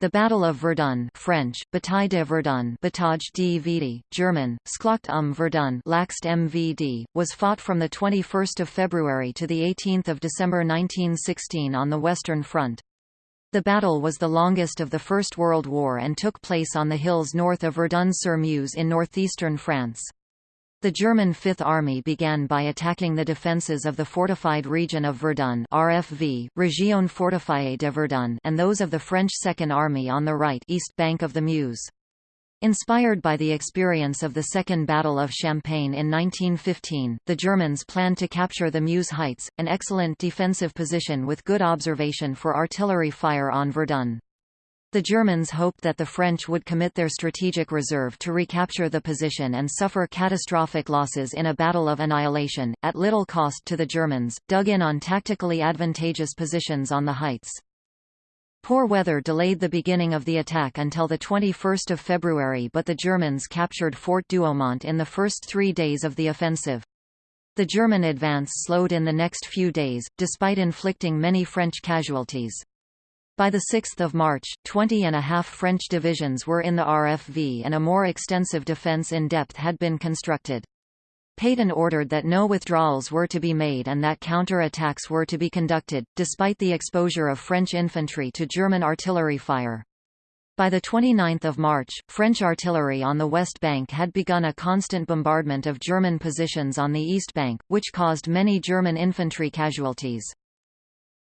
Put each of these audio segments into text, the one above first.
The Battle of Verdun French, Bataille de Verdun Bataille de Vidi, German, Schlacht um Verdun Laxt MVD, was fought from 21 February to 18 December 1916 on the Western Front. The battle was the longest of the First World War and took place on the hills north of Verdun-sur-Meuse in northeastern France. The German Fifth Army began by attacking the defences of the fortified region of Verdun RFV, Région fortifiée de Verdun and those of the French Second Army on the right east bank of the Meuse. Inspired by the experience of the Second Battle of Champagne in 1915, the Germans planned to capture the Meuse Heights, an excellent defensive position with good observation for artillery fire on Verdun. The Germans hoped that the French would commit their strategic reserve to recapture the position and suffer catastrophic losses in a battle of annihilation, at little cost to the Germans, dug in on tactically advantageous positions on the heights. Poor weather delayed the beginning of the attack until 21 February but the Germans captured Fort Douaumont in the first three days of the offensive. The German advance slowed in the next few days, despite inflicting many French casualties. By 6 March, 20 and a half French divisions were in the RFV and a more extensive defence in depth had been constructed. Pétain ordered that no withdrawals were to be made and that counter-attacks were to be conducted, despite the exposure of French infantry to German artillery fire. By 29 March, French artillery on the West Bank had begun a constant bombardment of German positions on the East Bank, which caused many German infantry casualties.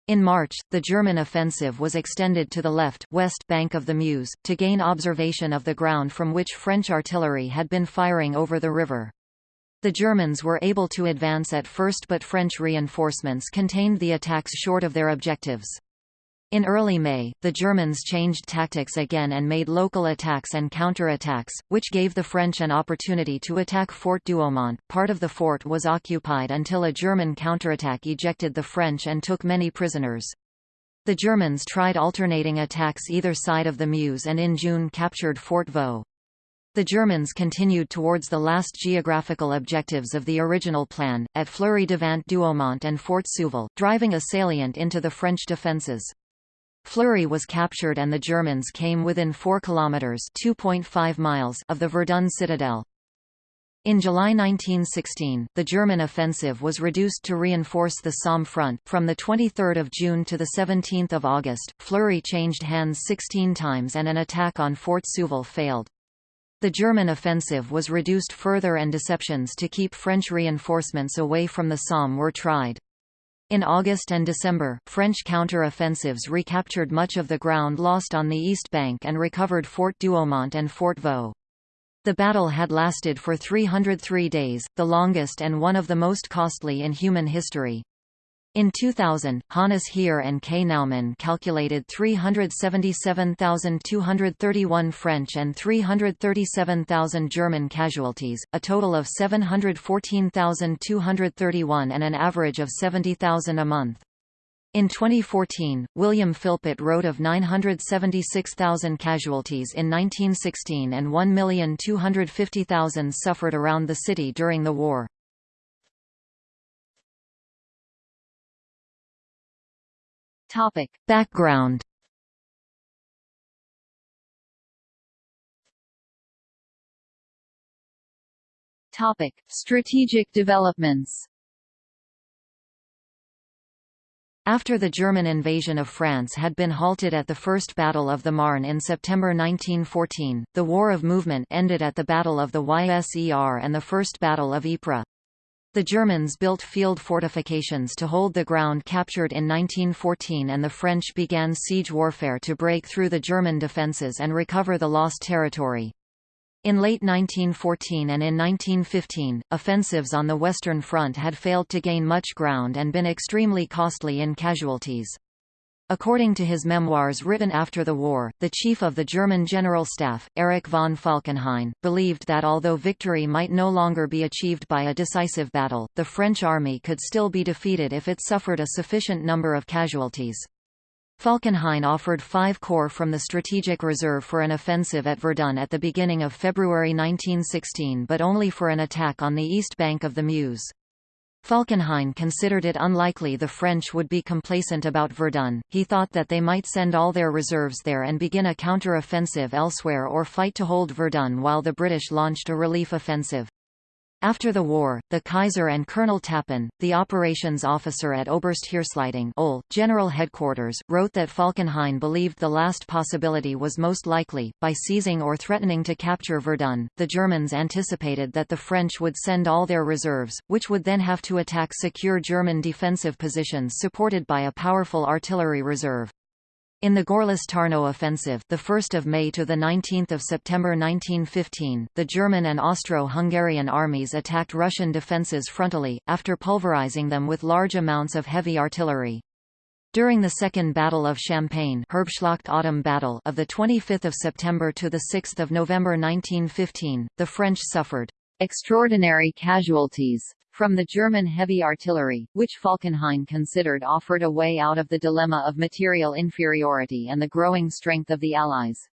In March, the German offensive was extended to the left west bank of the Meuse, to gain observation of the ground from which French artillery had been firing over the river. The Germans were able to advance at first but French reinforcements contained the attacks short of their objectives. In early May, the Germans changed tactics again and made local attacks and counter-attacks, which gave the French an opportunity to attack Fort Douaumont. Part of the fort was occupied until a German counterattack ejected the French and took many prisoners. The Germans tried alternating attacks either side of the Meuse and in June captured Fort Vaux. The Germans continued towards the last geographical objectives of the original plan, at Fleury-Devant Douaumont and Fort Souville, driving a salient into the French defences. Fleury was captured and the Germans came within 4 kilometers (2.5 miles) of the Verdun citadel. In July 1916, the German offensive was reduced to reinforce the Somme front. From the 23rd of June to the 17th of August, Fleury changed hands 16 times and an attack on Fort Souville failed. The German offensive was reduced further and deceptions to keep French reinforcements away from the Somme were tried. In August and December, French counter-offensives recaptured much of the ground lost on the east bank and recovered Fort Douaumont and Fort Vaux. The battle had lasted for 303 days, the longest and one of the most costly in human history. In 2000, Hannes Heer and K. Naumann calculated 377,231 French and 337,000 German casualties, a total of 714,231 and an average of 70,000 a month. In 2014, William Philpott wrote of 976,000 casualties in 1916 and 1,250,000 suffered around the city during the war. Topic. Background Topic. Strategic developments After the German invasion of France had been halted at the First Battle of the Marne in September 1914, the War of Movement ended at the Battle of the Yser and the First Battle of Ypres. The Germans built field fortifications to hold the ground captured in 1914 and the French began siege warfare to break through the German defences and recover the lost territory. In late 1914 and in 1915, offensives on the Western Front had failed to gain much ground and been extremely costly in casualties. According to his memoirs written after the war, the chief of the German General Staff, Erich von Falkenhayn, believed that although victory might no longer be achieved by a decisive battle, the French army could still be defeated if it suffered a sufficient number of casualties. Falkenhayn offered five corps from the Strategic Reserve for an offensive at Verdun at the beginning of February 1916 but only for an attack on the east bank of the Meuse. Falkenhayn considered it unlikely the French would be complacent about Verdun, he thought that they might send all their reserves there and begin a counter-offensive elsewhere or fight to hold Verdun while the British launched a relief offensive. After the war, the Kaiser and Colonel Tappen, the operations officer at Oberstheersleitung OHL, General Headquarters, wrote that Falkenhayn believed the last possibility was most likely. By seizing or threatening to capture Verdun, the Germans anticipated that the French would send all their reserves, which would then have to attack secure German defensive positions supported by a powerful artillery reserve. In the Gorlice-Tarnow offensive, the 1st of May to the 19th of September 1915, the German and Austro-Hungarian armies attacked Russian defences frontally after pulverizing them with large amounts of heavy artillery. During the Second Battle of Champagne, Herbstschlacht Autumn Battle of the 25th of September to the 6th of November 1915, the French suffered extraordinary casualties from the German heavy artillery, which Falkenhayn considered offered a way out of the dilemma of material inferiority and the growing strength of the Allies.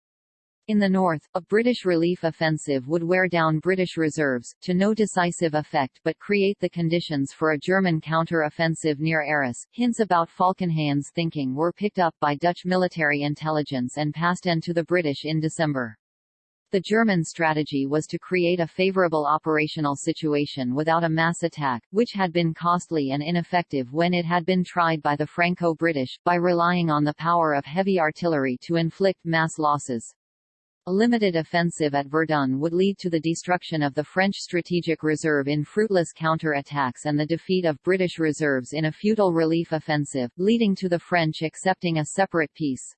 In the north, a British relief offensive would wear down British reserves, to no decisive effect but create the conditions for a German counter-offensive near Arras. Hints about Falkenhayn's thinking were picked up by Dutch military intelligence and passed on to the British in December. The German strategy was to create a favorable operational situation without a mass attack, which had been costly and ineffective when it had been tried by the Franco-British, by relying on the power of heavy artillery to inflict mass losses. A limited offensive at Verdun would lead to the destruction of the French strategic reserve in fruitless counter-attacks and the defeat of British reserves in a futile relief offensive, leading to the French accepting a separate peace.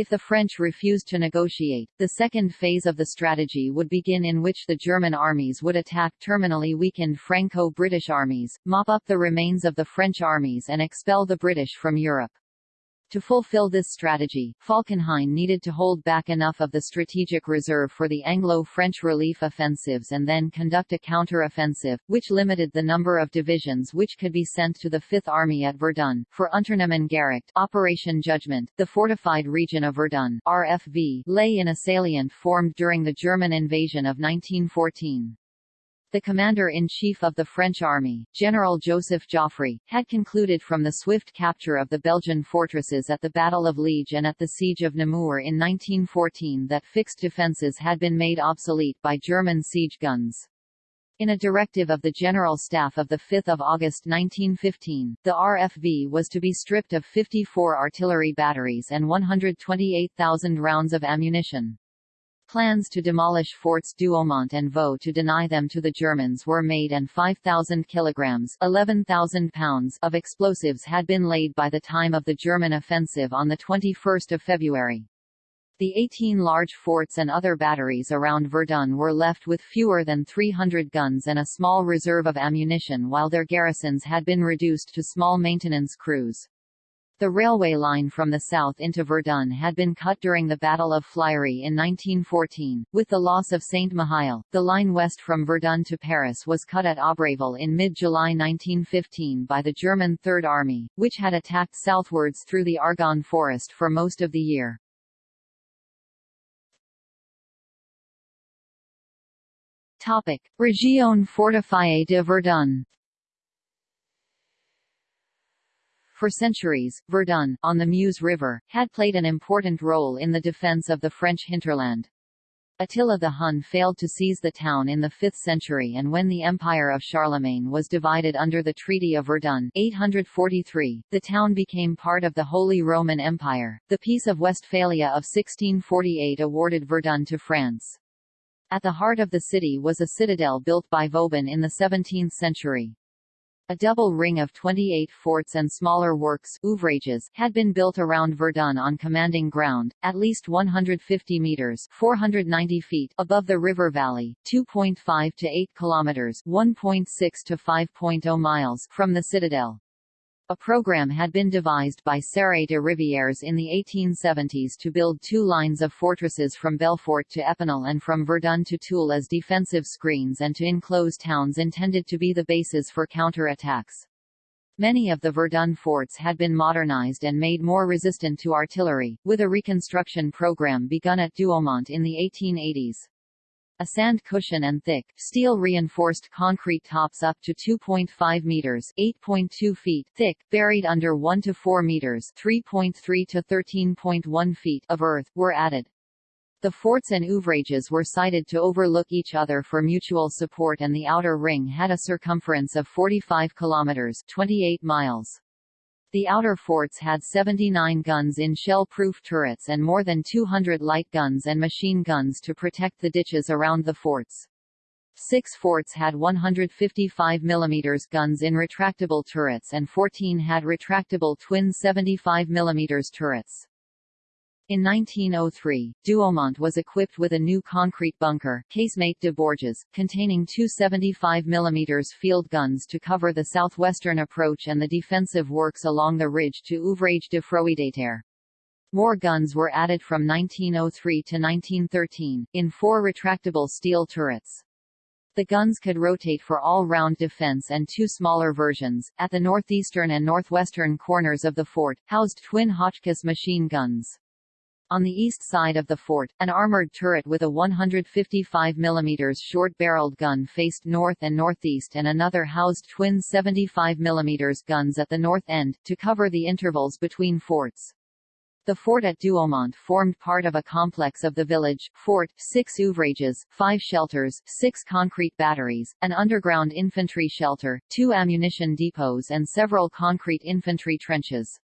If the French refused to negotiate, the second phase of the strategy would begin in which the German armies would attack terminally weakened Franco-British armies, mop up the remains of the French armies and expel the British from Europe. To fulfill this strategy, Falkenhayn needed to hold back enough of the strategic reserve for the Anglo-French relief offensives and then conduct a counter-offensive, which limited the number of divisions which could be sent to the Fifth Army at Verdun. For Unternehmen Gericht Operation Judgment, the fortified region of Verdun RFV, lay in a salient formed during the German invasion of 1914. The commander-in-chief of the French army, General Joseph Joffre, had concluded from the swift capture of the Belgian fortresses at the Battle of Liege and at the Siege of Namur in 1914 that fixed defences had been made obsolete by German siege guns. In a directive of the General Staff of 5 August 1915, the RFV was to be stripped of 54 artillery batteries and 128,000 rounds of ammunition. Plans to demolish forts Douaumont and Vaux to deny them to the Germans were made and 5,000 kilograms 11,000 pounds of explosives had been laid by the time of the German offensive on 21 February. The 18 large forts and other batteries around Verdun were left with fewer than 300 guns and a small reserve of ammunition while their garrisons had been reduced to small maintenance crews. The railway line from the south into Verdun had been cut during the Battle of Flirey in 1914. With the loss of Saint-Mihiel, the line west from Verdun to Paris was cut at Aubréville in mid-July 1915 by the German Third Army, which had attacked southwards through the Argonne forest for most of the year. Topic: Région fortifiée de Verdun For centuries, Verdun, on the Meuse River, had played an important role in the defense of the French hinterland. Attila the Hun failed to seize the town in the 5th century and when the empire of Charlemagne was divided under the Treaty of Verdun 843, the town became part of the Holy Roman Empire. The Peace of Westphalia of 1648 awarded Verdun to France. At the heart of the city was a citadel built by Vauban in the 17th century. A double ring of 28 forts and smaller works ouvrages had been built around Verdun on commanding ground, at least 150 meters 490 feet above the river valley, 2.5 to 8 kilometers 1.6 to 5.0 miles from the citadel. A program had been devised by Séré de Rivières in the 1870s to build two lines of fortresses from Belfort to Epinal and from Verdun to Toul as defensive screens and to enclose towns intended to be the bases for counter-attacks. Many of the Verdun forts had been modernized and made more resistant to artillery, with a reconstruction program begun at Douaumont in the 1880s. A sand cushion and thick, steel-reinforced concrete tops up to 2.5 meters (8.2 feet) thick, buried under 1 to 4 meters (3.3 to 13.1 feet) of earth, were added. The forts and ouvrages were sited to overlook each other for mutual support and the outer ring had a circumference of 45 kilometers 28 miles. The outer forts had 79 guns in shell-proof turrets and more than 200 light guns and machine guns to protect the ditches around the forts. Six forts had 155 mm guns in retractable turrets and 14 had retractable twin 75 mm turrets. In 1903, Douaumont was equipped with a new concrete bunker, casemate de Bourges, containing two 75 mm field guns to cover the southwestern approach and the defensive works along the ridge to Ouvrage de Froideterre. More guns were added from 1903 to 1913, in four retractable steel turrets. The guns could rotate for all-round defense and two smaller versions, at the northeastern and northwestern corners of the fort, housed twin Hotchkiss machine guns. On the east side of the fort, an armored turret with a 155 mm short-barreled gun faced north and northeast and another housed twin 75 mm guns at the north end, to cover the intervals between forts. The fort at Douaumont formed part of a complex of the village, fort, six ouvrages, five shelters, six concrete batteries, an underground infantry shelter, two ammunition depots and several concrete infantry trenches.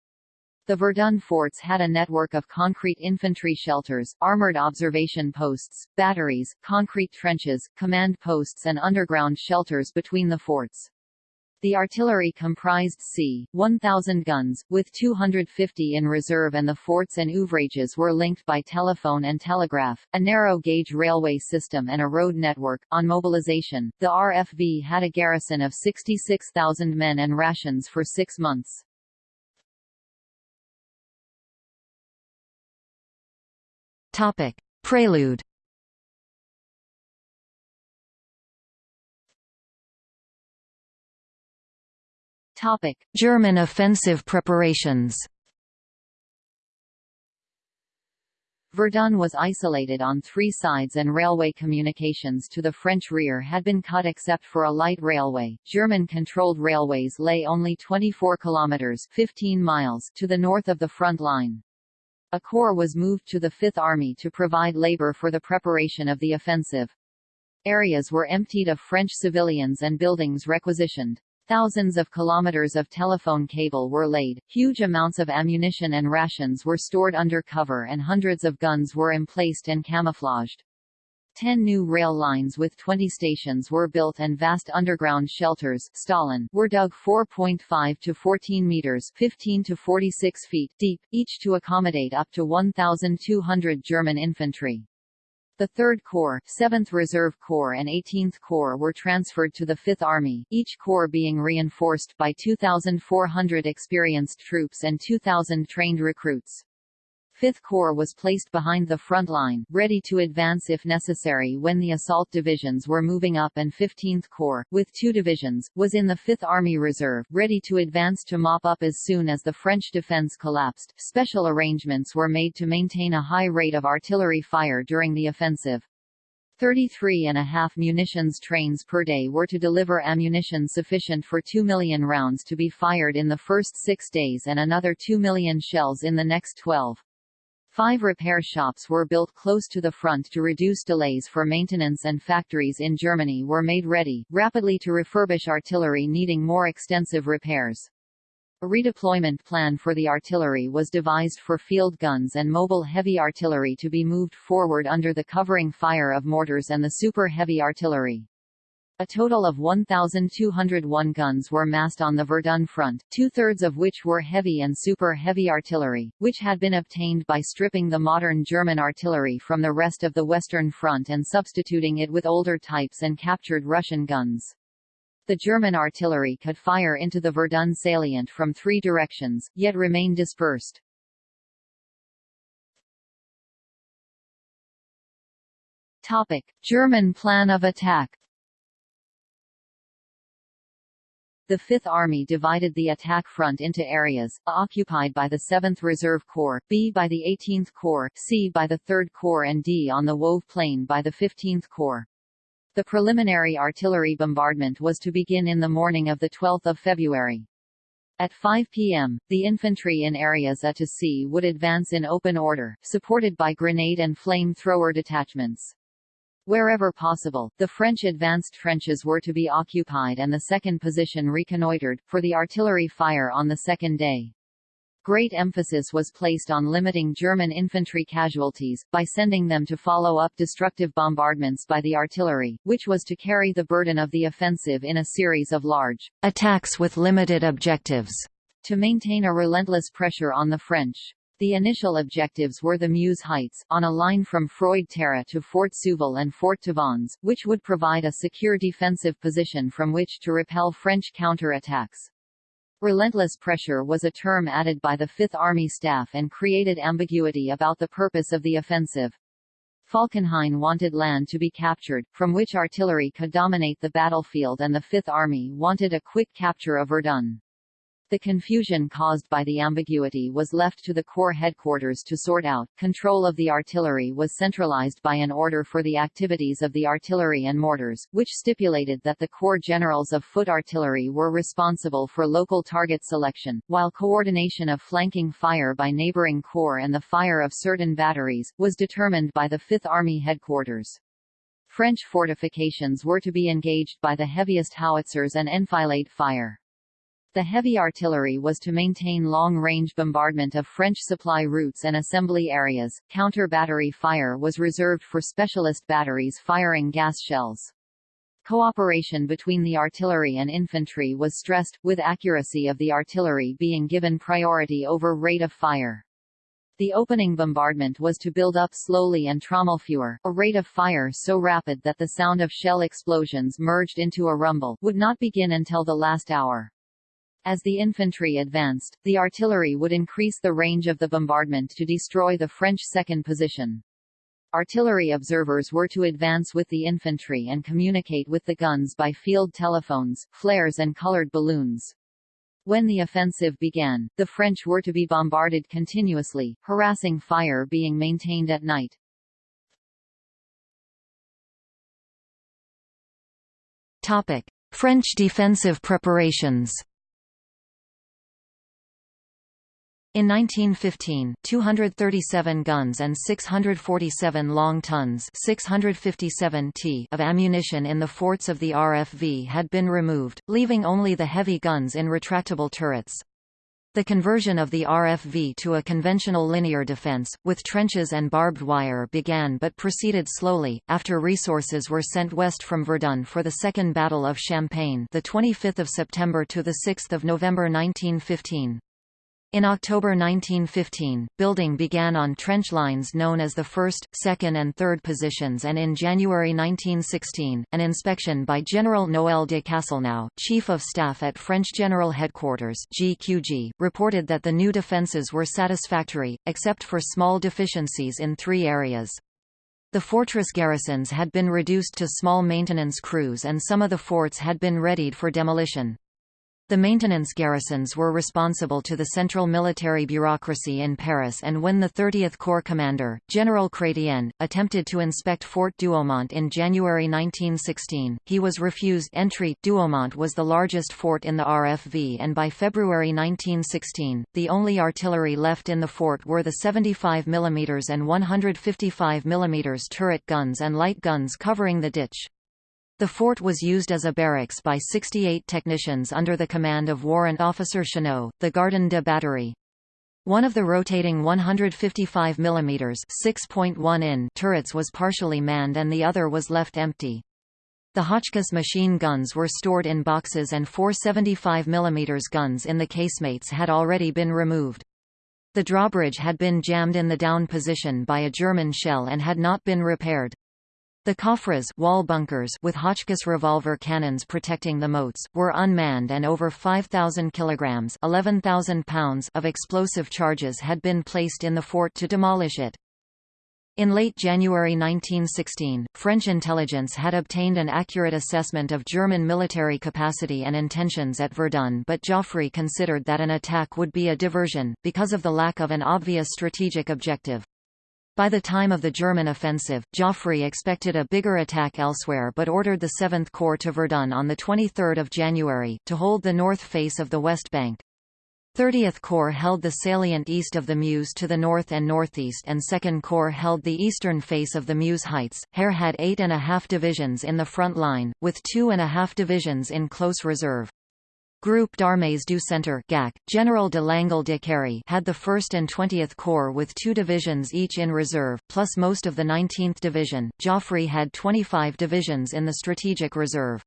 The Verdun forts had a network of concrete infantry shelters, armored observation posts, batteries, concrete trenches, command posts and underground shelters between the forts. The artillery comprised c. 1,000 guns, with 250 in reserve and the forts and ouvrages were linked by telephone and telegraph, a narrow-gauge railway system and a road network. On mobilization, the RFV had a garrison of 66,000 men and rations for six months. Topic: Prelude. Topic: German offensive preparations. Verdun was isolated on three sides and railway communications to the French rear had been cut except for a light railway. German-controlled railways lay only 24 kilometers 15 miles to the north of the front line. A corps was moved to the Fifth Army to provide labor for the preparation of the offensive. Areas were emptied of French civilians and buildings requisitioned. Thousands of kilometers of telephone cable were laid, huge amounts of ammunition and rations were stored under cover and hundreds of guns were emplaced and camouflaged. Ten new rail lines with 20 stations were built and vast underground shelters Stollen were dug 4.5 to 14 meters 15 to 46 feet deep, each to accommodate up to 1,200 German infantry. The 3rd Corps, 7th Reserve Corps and 18th Corps were transferred to the 5th Army, each corps being reinforced by 2,400 experienced troops and 2,000 trained recruits. 5th Corps was placed behind the front line, ready to advance if necessary when the assault divisions were moving up and 15th Corps, with two divisions, was in the 5th Army Reserve, ready to advance to mop up as soon as the French defense collapsed. Special arrangements were made to maintain a high rate of artillery fire during the offensive. 33 and a half munitions trains per day were to deliver ammunition sufficient for 2 million rounds to be fired in the first six days and another 2 million shells in the next 12. Five repair shops were built close to the front to reduce delays for maintenance and factories in Germany were made ready, rapidly to refurbish artillery needing more extensive repairs. A redeployment plan for the artillery was devised for field guns and mobile heavy artillery to be moved forward under the covering fire of mortars and the super heavy artillery. A total of 1,201 guns were massed on the Verdun front, two-thirds of which were heavy and super-heavy artillery, which had been obtained by stripping the modern German artillery from the rest of the Western Front and substituting it with older types and captured Russian guns. The German artillery could fire into the Verdun salient from three directions, yet remain dispersed. Topic. German plan of attack The Fifth Army divided the attack front into areas, A occupied by the 7th Reserve Corps, B by the 18th Corps, C by the 3rd Corps and D on the Woevre Plain by the 15th Corps. The preliminary artillery bombardment was to begin in the morning of 12 February. At 5 p.m., the infantry in areas A to C would advance in open order, supported by grenade and flame-thrower detachments. Wherever possible, the French advanced trenches were to be occupied and the second position reconnoitred, for the artillery fire on the second day. Great emphasis was placed on limiting German infantry casualties, by sending them to follow up destructive bombardments by the artillery, which was to carry the burden of the offensive in a series of large attacks with limited objectives, to maintain a relentless pressure on the French. The initial objectives were the Meuse Heights, on a line from Froide-Terre to Fort Souville and Fort Tavannes, which would provide a secure defensive position from which to repel French counter-attacks. Relentless pressure was a term added by the Fifth Army staff and created ambiguity about the purpose of the offensive. Falkenhayn wanted land to be captured, from which artillery could dominate the battlefield and the Fifth Army wanted a quick capture of Verdun. The confusion caused by the ambiguity was left to the Corps headquarters to sort out. Control of the artillery was centralized by an order for the activities of the artillery and mortars, which stipulated that the Corps generals of foot artillery were responsible for local target selection, while coordination of flanking fire by neighboring corps and the fire of certain batteries, was determined by the Fifth Army headquarters. French fortifications were to be engaged by the heaviest howitzers and enfilade fire. The heavy artillery was to maintain long-range bombardment of French supply routes and assembly areas. Counter-battery fire was reserved for specialist batteries firing gas shells. Cooperation between the artillery and infantry was stressed, with accuracy of the artillery being given priority over rate of fire. The opening bombardment was to build up slowly and trommelfeuer, a rate of fire so rapid that the sound of shell explosions merged into a rumble, would not begin until the last hour. As the infantry advanced, the artillery would increase the range of the bombardment to destroy the French second position. Artillery observers were to advance with the infantry and communicate with the guns by field telephones, flares and colored balloons. When the offensive began, the French were to be bombarded continuously, harassing fire being maintained at night. Topic: French defensive preparations. In 1915, 237 guns and 647 long tons 657 t of ammunition in the forts of the RFV had been removed, leaving only the heavy guns in retractable turrets. The conversion of the RFV to a conventional linear defense, with trenches and barbed wire began but proceeded slowly, after resources were sent west from Verdun for the Second Battle of Champagne the 25th of September to 6 November 1915. In October 1915, building began on trench lines known as the 1st, 2nd and 3rd positions and in January 1916, an inspection by General Noël de Castelnau, Chief of Staff at French General Headquarters GQG, reported that the new defences were satisfactory, except for small deficiencies in three areas. The fortress garrisons had been reduced to small maintenance crews and some of the forts had been readied for demolition. The maintenance garrisons were responsible to the central military bureaucracy in Paris and when the 30th Corps commander, General Chrétien, attempted to inspect Fort Douaumont in January 1916, he was refused entry. Douaumont was the largest fort in the RFV and by February 1916, the only artillery left in the fort were the 75 mm and 155 mm turret guns and light guns covering the ditch. The fort was used as a barracks by 68 technicians under the command of Warrant Officer Chenot, the Gardien de Batterie. One of the rotating 155 mm 6.1 in turrets was partially manned and the other was left empty. The Hotchkiss machine guns were stored in boxes and four 75 mm guns in the casemates had already been removed. The drawbridge had been jammed in the down position by a German shell and had not been repaired. The coffres wall bunkers with Hotchkiss revolver cannons protecting the moats, were unmanned and over 5,000 kilograms 11,000 pounds of explosive charges had been placed in the fort to demolish it. In late January 1916, French intelligence had obtained an accurate assessment of German military capacity and intentions at Verdun but Joffre considered that an attack would be a diversion, because of the lack of an obvious strategic objective. By the time of the German offensive, Joffre expected a bigger attack elsewhere but ordered the 7th Corps to Verdun on 23 January, to hold the north face of the West Bank. 30th Corps held the salient east of the Meuse to the north and northeast and 2nd Corps held the eastern face of the Meuse Heights. Herr had eight and a half divisions in the front line, with two and a half divisions in close reserve. Groupe d'Armées du Centre GAC, General de Langle de Cary had the 1st and 20th Corps with two divisions each in reserve, plus most of the 19th Division. Joffre had 25 divisions in the strategic reserve.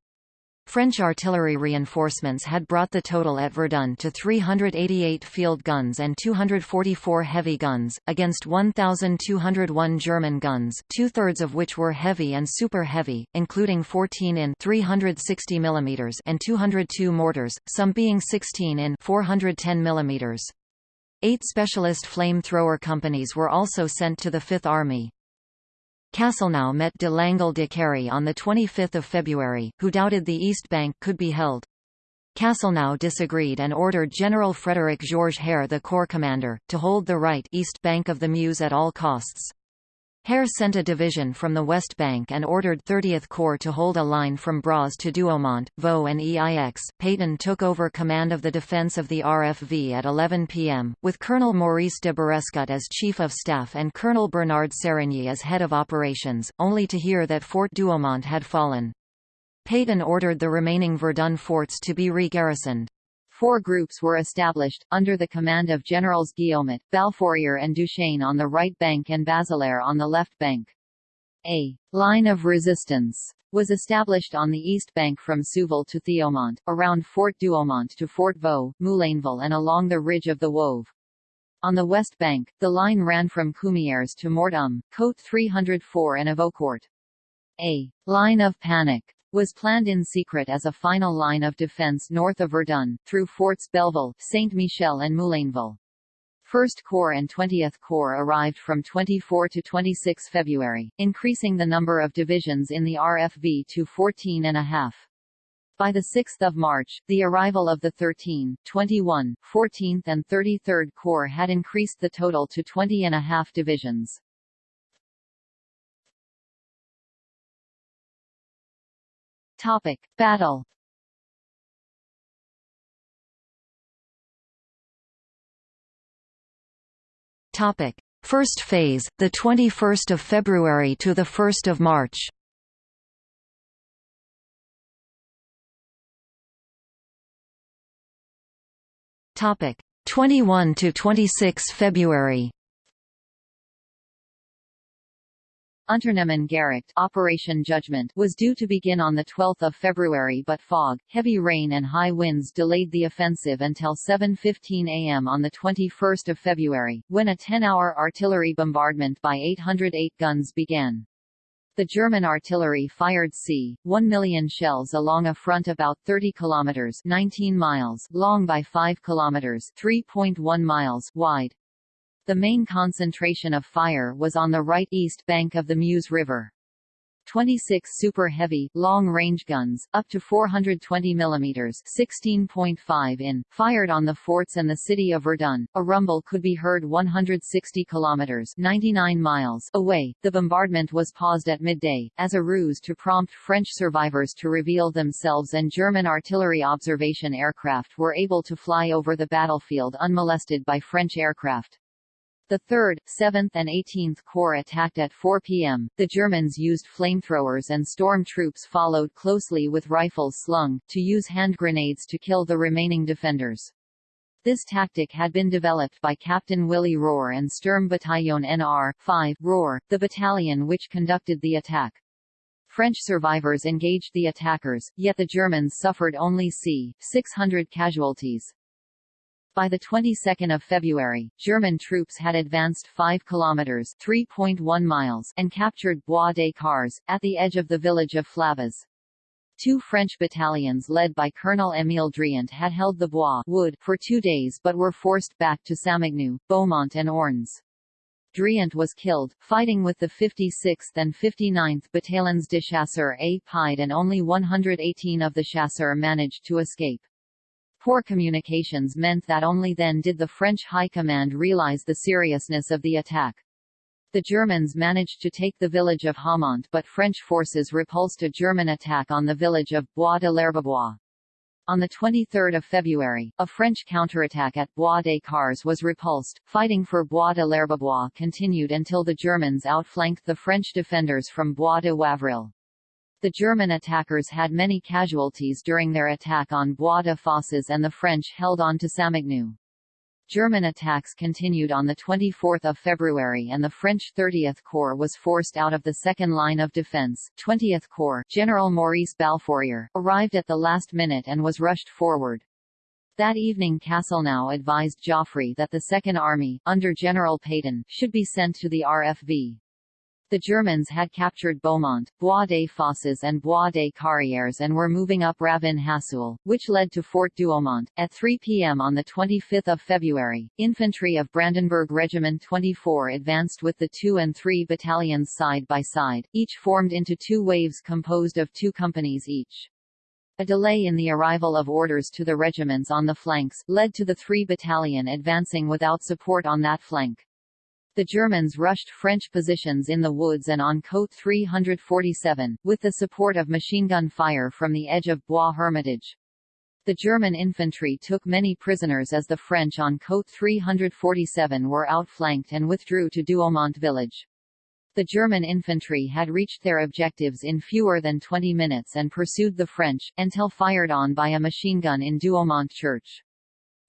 French artillery reinforcements had brought the total at Verdun to 388 field guns and 244 heavy guns, against 1,201 German guns, two-thirds of which were heavy and super-heavy, including 14 in 360 mm and 202 mortars, some being 16 in 410 mm. Eight specialist flamethrower companies were also sent to the Fifth Army. Castelnau met de Langle de Cary on 25 February, who doubted the East Bank could be held. Castelnau disagreed and ordered General Frederick Georges Herr the corps commander, to hold the right east bank of the Meuse at all costs. Herr sent a division from the West Bank and ordered 30th Corps to hold a line from Bras to Douaumont, Vaux and Eix. Pétain took over command of the defense of the RFV at 11 p.m., with Colonel Maurice de Barescut as Chief of Staff and Colonel Bernard Serrigny as head of operations, only to hear that Fort Douaumont had fallen. Pétain ordered the remaining Verdun forts to be re-garrisoned. Four groups were established, under the command of Generals Guillaumat, Balfourier and Duchesne on the right bank and Bazelaire on the left bank. A line of resistance was established on the east bank from Souville to Thiaumont, around Fort Douaumont to Fort Vaux, Moulainville and along the ridge of the Woevre. On the west bank, the line ran from Cumières to Mort-Homme, Côte 304 and Avocourt. A line of panic was planned in secret as a final line of defense north of Verdun, through Forts Belleville, Saint-Michel and Moulainville. 1st Corps and 20th Corps arrived from 24 to 26 February, increasing the number of divisions in the RFV to 14 and a half. By 6 March, the arrival of the 13, 21, 14th and 33rd Corps had increased the total to 20 and a half divisions. Topic: Battle. Topic: First phase, the 21st of February to the 1st of March. Topic: 21 to 26 February. Unternehmen Gericht Operation Judgment was due to begin on 12 February but fog, heavy rain and high winds delayed the offensive until 7.15 am on 21 February, when a 10-hour artillery bombardment by 808 guns began. The German artillery fired c. 1 million shells along a front about 30 kilometers 19 miles long by 5 kilometers 3.1 miles wide. The main concentration of fire was on the right east bank of the Meuse River. 26 super heavy, long-range guns, up to 420 mm 16.5 in, fired on the forts and the city of Verdun. A rumble could be heard 160 km 99 miles away. The bombardment was paused at midday, as a ruse to prompt French survivors to reveal themselves and German artillery observation aircraft were able to fly over the battlefield unmolested by French aircraft. The 3rd, 7th and 18th Corps attacked at 4 p.m. The Germans used flamethrowers and storm troops followed closely with rifles slung, to use hand grenades to kill the remaining defenders. This tactic had been developed by Captain Willy Rohr and Sturm Sturmbataillon NR 5 Rohr, the battalion which conducted the attack. French survivors engaged the attackers, yet the Germans suffered only c. 600 casualties. By the 22nd of February, German troops had advanced 5 kilometers (3.1 miles) and captured Bois des Caures at the edge of the village of Flabas. Two French battalions led by Colonel Émile Driant had held the Bois wood for two days but were forced back to Samogneux, Beaumont and Ornes. Driant was killed, fighting with the 56th and 59th Battalions de Chasseurs A Pied and only 118 of the chasseurs managed to escape. Poor communications meant that only then did the French High Command realize the seriousness of the attack. The Germans managed to take the village of Haumont but French forces repulsed a German attack on the village of Bois de l'Herbebois. On 23 February, a French counterattack at Bois des Caures was repulsed. Fighting for Bois de l'Herbebois continued until the Germans outflanked the French defenders from Bois de Wavrille. The German attackers had many casualties during their attack on Bois de Fosses and the French held on to Samogneux. German attacks continued on 24 February and the French 30th Corps was forced out of the second line of defense. 20th Corps General Maurice Balfourier, arrived at the last minute and was rushed forward. That evening Castelnau advised Joffre that the Second Army, under General Pétain, should be sent to the RFV. The Germans had captured Beaumont, Bois des Fosses and Bois des Carrières and were moving up Ravin Hassoule, which led to Fort Douaumont. At 3 p.m. on 25 February, infantry of Brandenburg Regiment 24 advanced with the 2 and 3 battalions side by side, each formed into two waves composed of two companies each. A delay in the arrival of orders to the regiments on the flanks, led to the 3 battalion advancing without support on that flank. The Germans rushed French positions in the woods and on Côte 347, with the support of machine gun fire from the edge of Bois Hermitage. The German infantry took many prisoners as the French on Côte 347 were outflanked and withdrew to Douaumont village. The German infantry had reached their objectives in fewer than 20 minutes and pursued the French, until fired on by a machine gun in Douaumont church.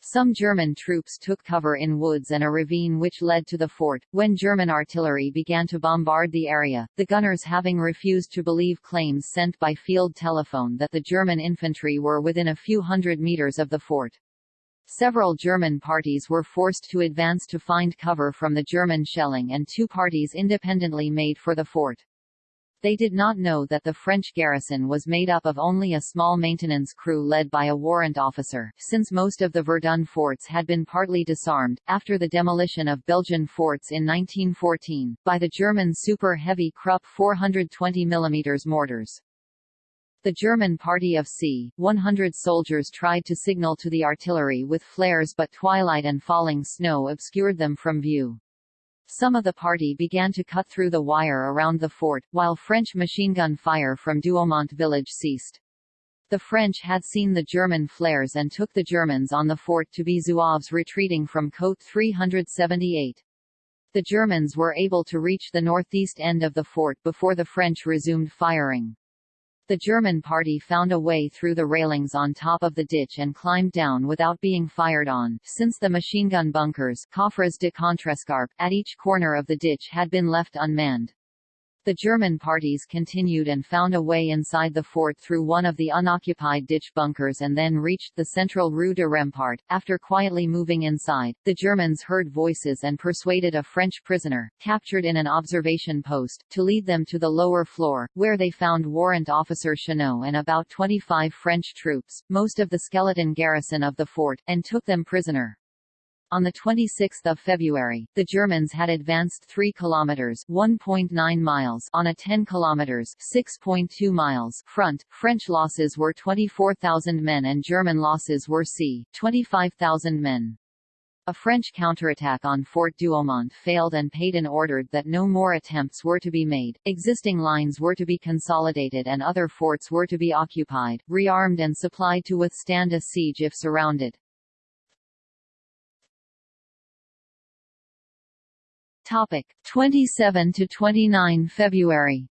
Some German troops took cover in woods and a ravine which led to the fort. When German artillery began to bombard the area, the gunners having refused to believe claims sent by field telephone that the German infantry were within a few hundred meters of the fort. Several German parties were forced to advance to find cover from the German shelling and two parties independently made for the fort. They did not know that the French garrison was made up of only a small maintenance crew led by a warrant officer, since most of the Verdun forts had been partly disarmed, after the demolition of Belgian forts in 1914, by the German Super Heavy Krupp 420 mm mortars. The German party of c. 100 soldiers tried to signal to the artillery with flares but twilight and falling snow obscured them from view. Some of the party began to cut through the wire around the fort, while French machine gun fire from Douaumont village ceased. The French had seen the German flares and took the Germans on the fort to be Zouaves retreating from Côte 378. The Germans were able to reach the northeast end of the fort before the French resumed firing. The German party found a way through the railings on top of the ditch and climbed down without being fired on, since the machine gun bunkers de at each corner of the ditch had been left unmanned. The German parties continued and found a way inside the fort through one of the unoccupied ditch bunkers and then reached the central Rue de Rempart. After quietly moving inside, the Germans heard voices and persuaded a French prisoner, captured in an observation post, to lead them to the lower floor, where they found Warrant Officer Chenot and about 25 French troops, most of the skeleton garrison of the fort, and took them prisoner. On 26 February, the Germans had advanced 3 kilometers (1.9 miles) on a 10 kilometers (6.2 miles) front. French losses were 24,000 men and German losses were c. 25,000 men. A French counterattack on Fort Douaumont failed and Pétain ordered that no more attempts were to be made, existing lines were to be consolidated and other forts were to be occupied, rearmed and supplied to withstand a siege if surrounded. Topic 27 to 29 February.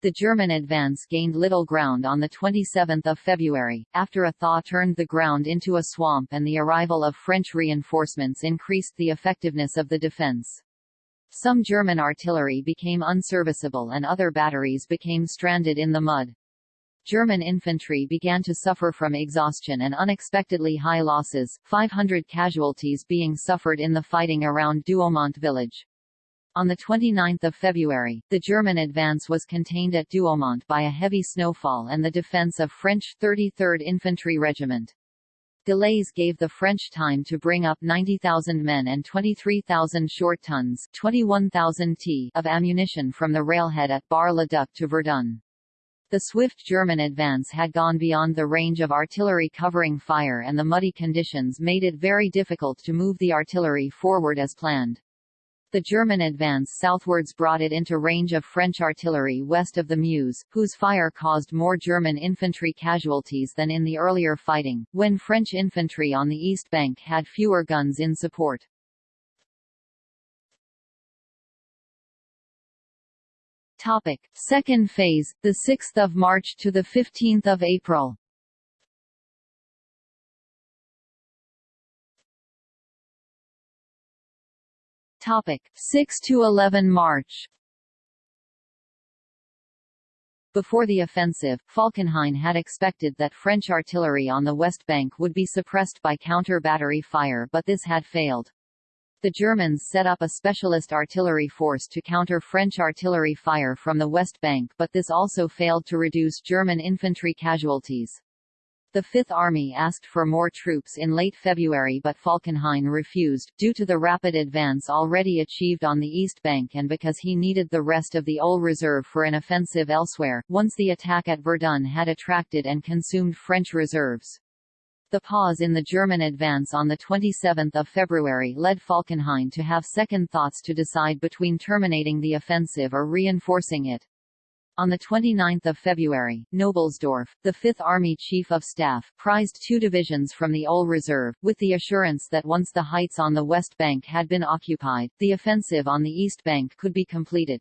The German advance gained little ground on 27 February, after a thaw turned the ground into a swamp and the arrival of French reinforcements increased the effectiveness of the defense. Some German artillery became unserviceable and other batteries became stranded in the mud. German infantry began to suffer from exhaustion and unexpectedly high losses, 500 casualties being suffered in the fighting around Douaumont village. On 29 February, the German advance was contained at Douaumont by a heavy snowfall and the defense of French 33rd Infantry Regiment. Delays gave the French time to bring up 90,000 men and 23,000 short tons 21,000 t of ammunition from the railhead at Bar-le-Duc to Verdun. The swift German advance had gone beyond the range of artillery covering fire and the muddy conditions made it very difficult to move the artillery forward as planned. The German advance southwards brought it into range of French artillery west of the Meuse, whose fire caused more German infantry casualties than in the earlier fighting, when French infantry on the east bank had fewer guns in support. Topic: Second phase, the 6th of March to the 15th of April. Topic: 6 to 11 March. Before the offensive, Falkenhayn had expected that French artillery on the west bank would be suppressed by counter-battery fire but this had failed. The Germans set up a specialist artillery force to counter French artillery fire from the West Bank but this also failed to reduce German infantry casualties. The Fifth Army asked for more troops in late February but Falkenhayn refused, due to the rapid advance already achieved on the East Bank and because he needed the rest of the OHL reserve for an offensive elsewhere, once the attack at Verdun had attracted and consumed French reserves. The pause in the German advance on 27 February led Falkenhayn to have second thoughts to decide between terminating the offensive or reinforcing it. On 29 February, Knobelsdorff, the Fifth Army Chief of Staff, prized two divisions from the OHL Reserve, with the assurance that once the heights on the West Bank had been occupied, the offensive on the East Bank could be completed.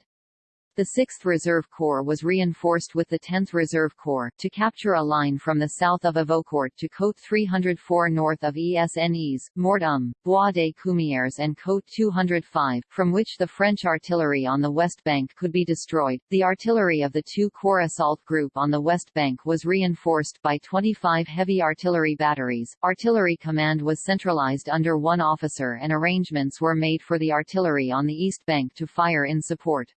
The 6th Reserve Corps was reinforced with the 10th Reserve Corps, to capture a line from the south of Avocourt to Côte 304 north of Esnes, Mort-Homme, Bois des Cumières and Côte 205, from which the French artillery on the west bank could be destroyed. The artillery of the two Corps assault group on the west bank was reinforced by 25 heavy artillery batteries. Artillery command was centralized under one officer and arrangements were made for the artillery on the east bank to fire in support.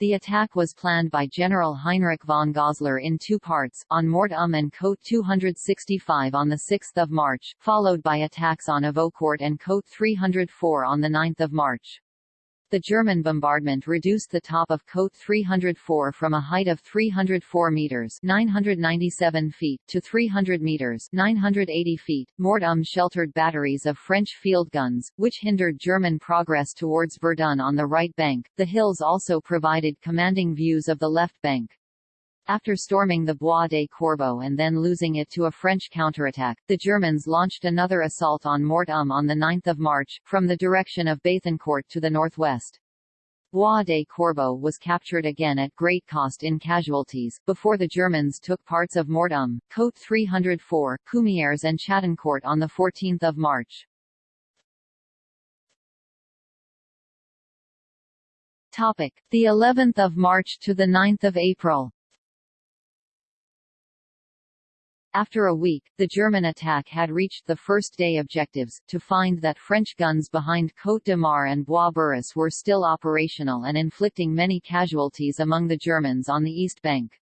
The attack was planned by General Heinrich von Gossler in two parts, on Mort-Homme um and Côte 265 on 6 March, followed by attacks on Avocourt and Côte 304 on 9 March. The German bombardment reduced the top of Côte 304 from a height of 304 meters (997 feet) to 300 meters (980 feet). Mort-Homme sheltered batteries of French field guns, which hindered German progress towards Verdun on the right bank. The hills also provided commanding views of the left bank. After storming the Bois de Corbeaux and then losing it to a French counterattack, the Germans launched another assault on Mort-Homme on 9 March, from the direction of Béthincourt to the northwest. Bois de Corbeaux was captured again at great cost in casualties, before the Germans took parts of Mort-Homme, Côte 304, Cumières and Chattancourt on 14 March. Topic: The 11th of March to the 9th of April. After a week, the German attack had reached the first day objectives, to find that French guns behind Côte de Marre and Bois Bourrus were still operational and inflicting many casualties among the Germans on the east bank.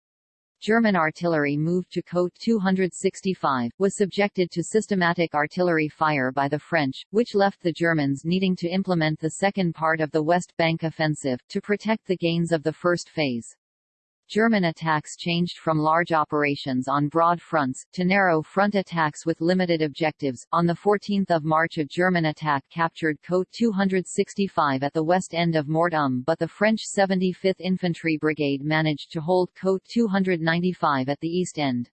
German artillery moved to Côte 265, was subjected to systematic artillery fire by the French, which left the Germans needing to implement the second part of the West Bank offensive, to protect the gains of the first phase. German attacks changed from large operations on broad fronts, to narrow front attacks with limited objectives. On 14 March a German attack captured Côte 265 at the west end of Mort-Homme but the French 75th Infantry Brigade managed to hold Côte 295 at the east end.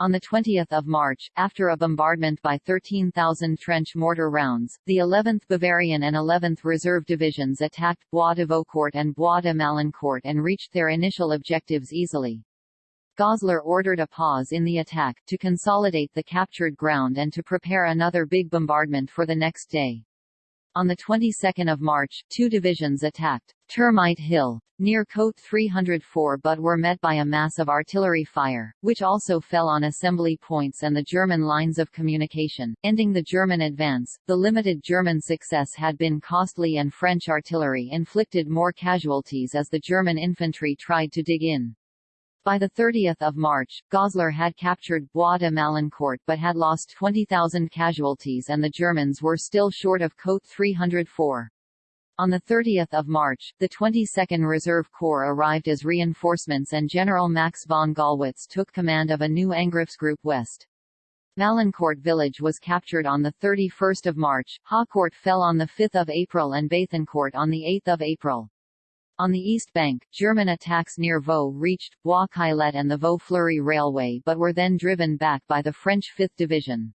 On 20 March, after a bombardment by 13,000 trench mortar rounds, the 11th Bavarian and 11th Reserve Divisions attacked Bois d'Avocourt and Bois de Malancourt and reached their initial objectives easily. Gossler ordered a pause in the attack, to consolidate the captured ground and to prepare another big bombardment for the next day. On the 22nd of March, two divisions attacked Termite Hill, near Côte 304 but were met by a mass of artillery fire, which also fell on assembly points and the German lines of communication, ending the German advance. The limited German success had been costly and French artillery inflicted more casualties as the German infantry tried to dig in. By 30 March, Gossler had captured Bois de Malancourt but had lost 20,000 casualties and the Germans were still short of Côte 304. On 30 March, the 22nd Reserve Corps arrived as reinforcements and General Max von Gallwitz took command of a new Angriffsgruppe West. Malancourt village was captured on 31 March, Haucourt fell on 5 April and Béthincourt on 8 April. On the east bank, German attacks near Vaux reached Bois-Caillet and the Vaux-Fleury Railway but were then driven back by the French 5th Division.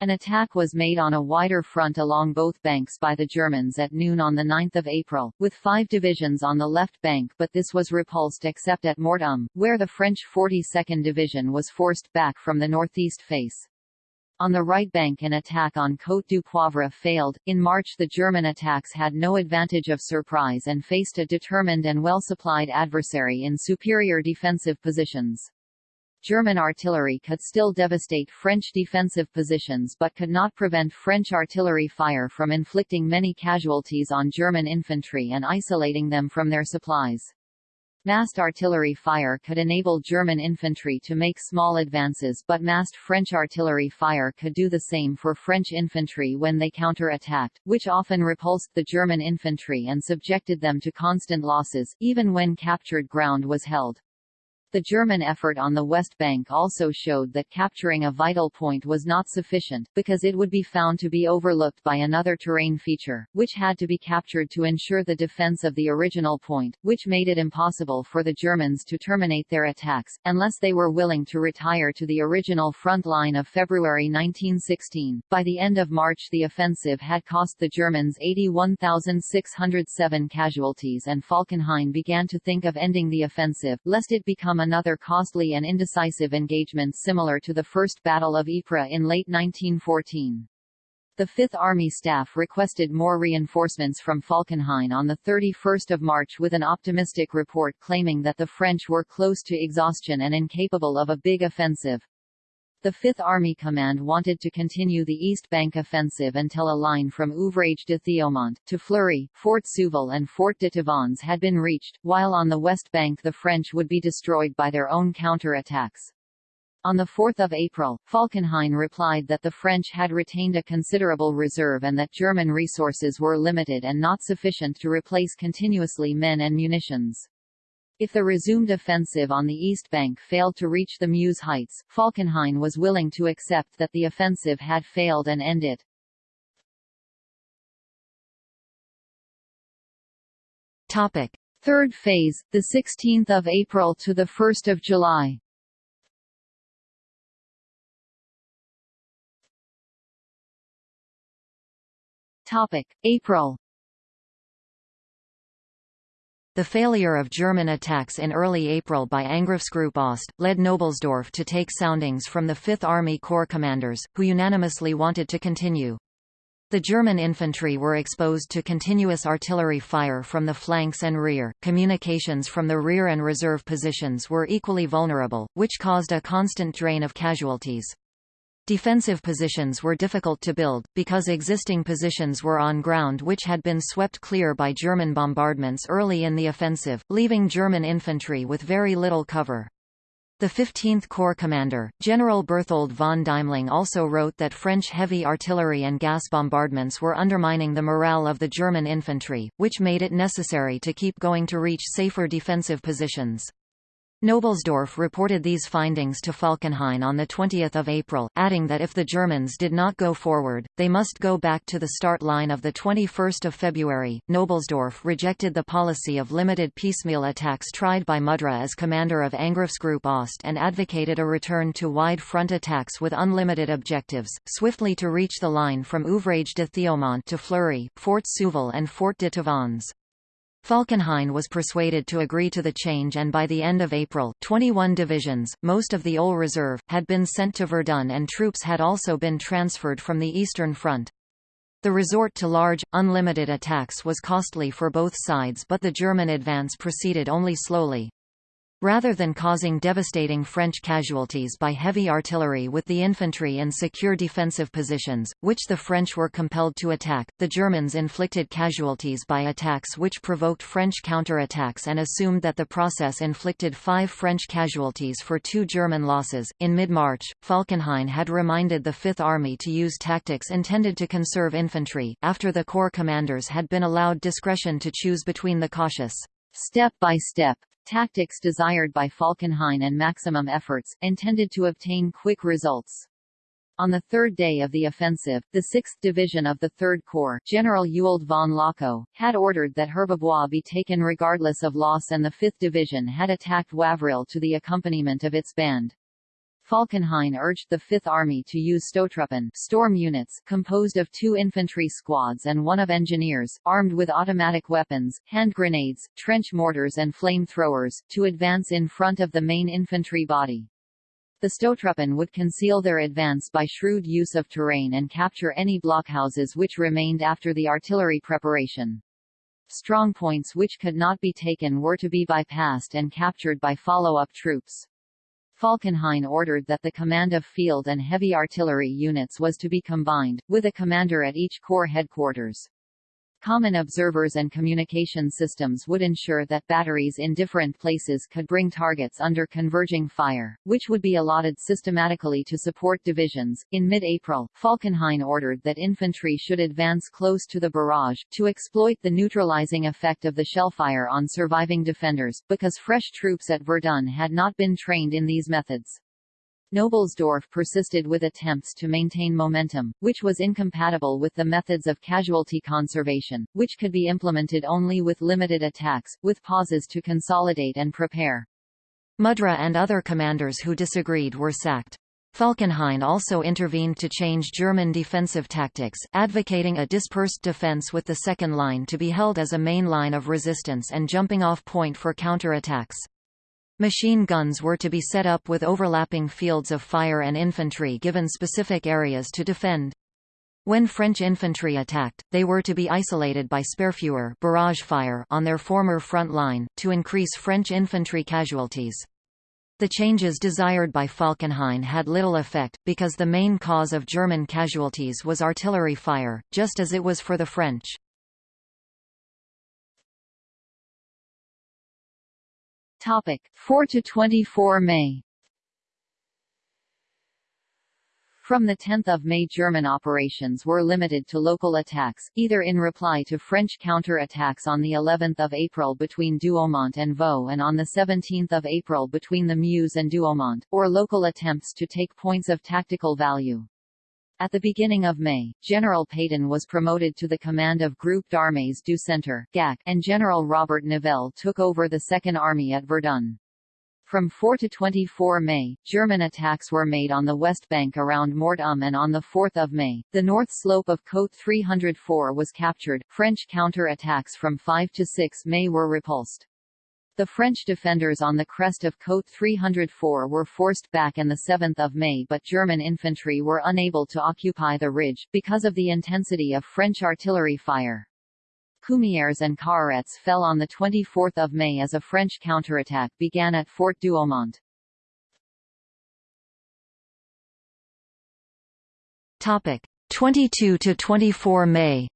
An attack was made on a wider front along both banks by the Germans at noon on 9 April, with five divisions on the left bank but this was repulsed except at Mort-Homme, where the French 42nd Division was forced back from the northeast face. On the right bank an attack on Côte du Poivre failed. In March the German attacks had no advantage of surprise and faced a determined and well-supplied adversary in superior defensive positions. German artillery could still devastate French defensive positions but could not prevent French artillery fire from inflicting many casualties on German infantry and isolating them from their supplies. Massed artillery fire could enable German infantry to make small advances but massed French artillery fire could do the same for French infantry when they counter-attacked, which often repulsed the German infantry and subjected them to constant losses, even when captured ground was held. The German effort on the West Bank also showed that capturing a vital point was not sufficient, because it would be found to be overlooked by another terrain feature, which had to be captured to ensure the defense of the original point, which made it impossible for the Germans to terminate their attacks, unless they were willing to retire to the original front line of February 1916. By the end of March the offensive had cost the Germans 81,607 casualties and Falkenhayn began to think of ending the offensive, lest it become another costly and indecisive engagement similar to the First Battle of Ypres in late 1914. The Fifth Army Staff requested more reinforcements from Falkenhayn on 31 March with an optimistic report claiming that the French were close to exhaustion and incapable of a big offensive. The Fifth Army Command wanted to continue the East Bank offensive until a line from Ouvrage de Thiaumont, to Fleury, Fort Souville and Fort de Tavannes had been reached, while on the West Bank the French would be destroyed by their own counter-attacks. On 4 April, Falkenhayn replied that the French had retained a considerable reserve and that German resources were limited and not sufficient to replace continuously men and munitions. If the resumed offensive on the east bank failed to reach the Meuse heights, Falkenhayn was willing to accept that the offensive had failed and end it. Topic. Third phase, the 16th of April to the 1st of July. Topic: April the failure of German attacks in early April by Angriffsgruppe Ost, led Knobelsdorff to take soundings from the Fifth Army Corps commanders, who unanimously wanted to continue. The German infantry were exposed to continuous artillery fire from the flanks and rear. Communications from the rear and reserve positions were equally vulnerable, which caused a constant drain of casualties. Defensive positions were difficult to build, because existing positions were on ground which had been swept clear by German bombardments early in the offensive, leaving German infantry with very little cover. The 15th Corps commander, General Berthold von Deimling also wrote that French heavy artillery and gas bombardments were undermining the morale of the German infantry, which made it necessary to keep going to reach safer defensive positions. Knobelsdorff reported these findings to Falkenhayn on 20 April, adding that if the Germans did not go forward, they must go back to the start line of 21 February. Knobelsdorff rejected the policy of limited piecemeal attacks tried by Mudra as commander of Angriffsgruppe Ost and advocated a return to wide front attacks with unlimited objectives, swiftly to reach the line from Ouvrage de Thiaumont to Fleury, Fort Souville and Fort de Tavannes. Falkenhayn was persuaded to agree to the change and by the end of April, 21 divisions, most of the OHL Reserve, had been sent to Verdun and troops had also been transferred from the Eastern Front. The resort to large, unlimited attacks was costly for both sides but the German advance proceeded only slowly. Rather than causing devastating French casualties by heavy artillery with the infantry in secure defensive positions, which the French were compelled to attack, the Germans inflicted casualties by attacks which provoked French counter-attacks and assumed that the process inflicted five French casualties for two German losses. In mid-March, Falkenhayn had reminded the Fifth Army to use tactics intended to conserve infantry, after the corps commanders had been allowed discretion to choose between the cautious step-by-step -step Tactics desired by Falkenhayn and maximum efforts, intended to obtain quick results. On the third day of the offensive, the 6th Division of the 3rd Corps General Ewald von Lochow, had ordered that Herbebois be taken regardless of loss and the 5th Division had attacked Wavrille to the accompaniment of its band. Falkenhayn urged the Fifth Army to use Stoßtruppen storm units composed of two infantry squads and one of engineers, armed with automatic weapons, hand grenades, trench mortars and flamethrowers, to advance in front of the main infantry body. The Stoßtruppen would conceal their advance by shrewd use of terrain and capture any blockhouses which remained after the artillery preparation. Strong points which could not be taken were to be bypassed and captured by follow-up troops. Falkenhayn ordered that the command of field and heavy artillery units was to be combined, with a commander at each corps headquarters. Common observers and communication systems would ensure that batteries in different places could bring targets under converging fire, which would be allotted systematically to support divisions. In mid-April, Falkenhayn ordered that infantry should advance close to the barrage, to exploit the neutralizing effect of the shellfire on surviving defenders, because fresh troops at Verdun had not been trained in these methods. Knobelsdorff persisted with attempts to maintain momentum, which was incompatible with the methods of casualty conservation, which could be implemented only with limited attacks, with pauses to consolidate and prepare. Mudra and other commanders who disagreed were sacked. Falkenhayn also intervened to change German defensive tactics, advocating a dispersed defense with the second line to be held as a main line of resistance and jumping-off point for counterattacks. Machine guns were to be set up with overlapping fields of fire and infantry given specific areas to defend. When French infantry attacked, they were to be isolated by Sperrfeuer barrage fire on their former front line, to increase French infantry casualties. The changes desired by Falkenhayn had little effect, because the main cause of German casualties was artillery fire, just as it was for the French. Topic 4 to 24 May From 10 May German operations were limited to local attacks, either in reply to French counter-attacks on of April between Douaumont and Vaux and on 17 April between the Meuse and Douaumont, or local attempts to take points of tactical value. At the beginning of May, General Pétain was promoted to the command of Groupe d'Armées du Centre GAC, and General Robert Nivelle took over the Second Army at Verdun. From 4 to 24 May, German attacks were made on the west bank around Mort-Homme and on 4 May, the north slope of Côte 304 was captured. French counter-attacks from 5 to 6 May were repulsed. The French defenders on the crest of Côte 304 were forced back in 7 May but German infantry were unable to occupy the ridge, because of the intensity of French artillery fire. Cumières and Caurettes fell on 24 May as a French counterattack began at Fort Douaumont. Topic 22 to 24 May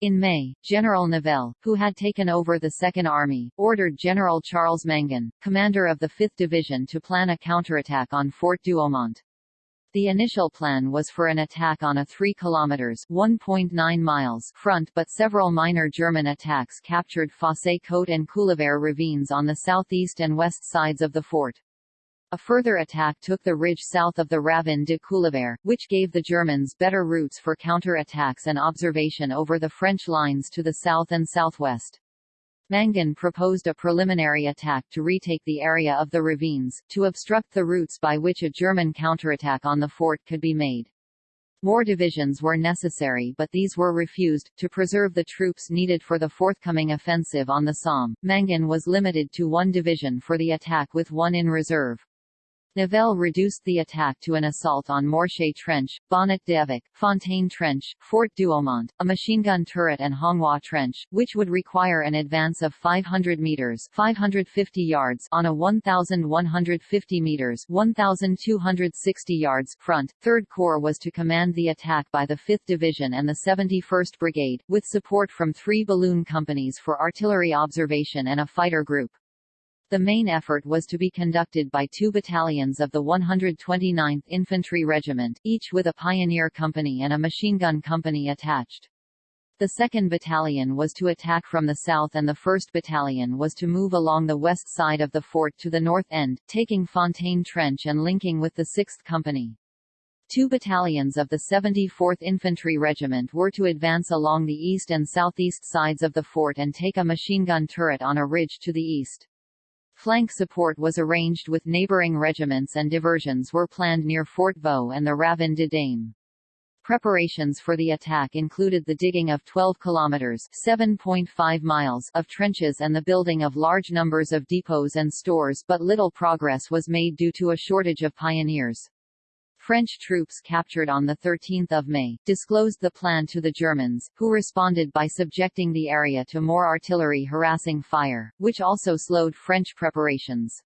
In May, General Nivelle, who had taken over the Second Army, ordered General Charles Mangin, commander of the 5th Division to plan a counterattack on Fort Douaumont. The initial plan was for an attack on a 3 kilometers (1.9 miles) front but several minor German attacks captured Fausse-Côte and Couleuvre ravines on the southeast and west sides of the fort. A further attack took the ridge south of the Ravin de Couleuvre, which gave the Germans better routes for counter-attacks and observation over the French lines to the south and southwest. Mangin proposed a preliminary attack to retake the area of the ravines, to obstruct the routes by which a German counterattack on the fort could be made. More divisions were necessary but these were refused. To preserve the troops needed for the forthcoming offensive on the Somme, Mangin was limited to one division for the attack with one in reserve. Nivelle reduced the attack to an assault on Morchée Trench, Bonnet d'Evêque, Fontaine Trench, Fort Douaumont, a machine gun turret and Hongrois Trench, which would require an advance of 500 meters 550 yards on a 1,150 meters 1,260 yards front. Third Corps was to command the attack by the 5th Division and the 71st Brigade, with support from three balloon companies for artillery observation and a fighter group. The main effort was to be conducted by two battalions of the 129th Infantry Regiment, each with a pioneer company and a machine gun company attached. The 2nd Battalion was to attack from the south and the 1st Battalion was to move along the west side of the fort to the north end, taking Fontaine Trench and linking with the 6th Company. Two battalions of the 74th Infantry Regiment were to advance along the east and southeast sides of the fort and take a machine gun turret on a ridge to the east. Flank support was arranged with neighboring regiments and diversions were planned near Fort Vaux and the Ravin de Dame. Preparations for the attack included the digging of 12 kilometers (7.5 miles) of trenches and the building of large numbers of depots and stores but little progress was made due to a shortage of pioneers. French troops captured on 13 May, disclosed the plan to the Germans, who responded by subjecting the area to more artillery harassing fire, which also slowed French preparations.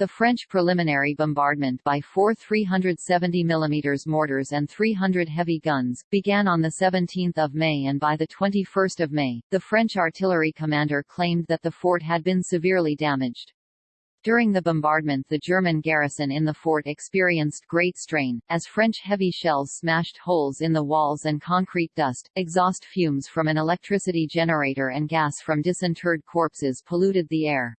The French preliminary bombardment by four 370 mm mortars and 300 heavy guns, began on 17 May and by 21 May, the French artillery commander claimed that the fort had been severely damaged. During the bombardment the German garrison in the fort experienced great strain, as French heavy shells smashed holes in the walls and concrete dust, exhaust fumes from an electricity generator and gas from disinterred corpses polluted the air.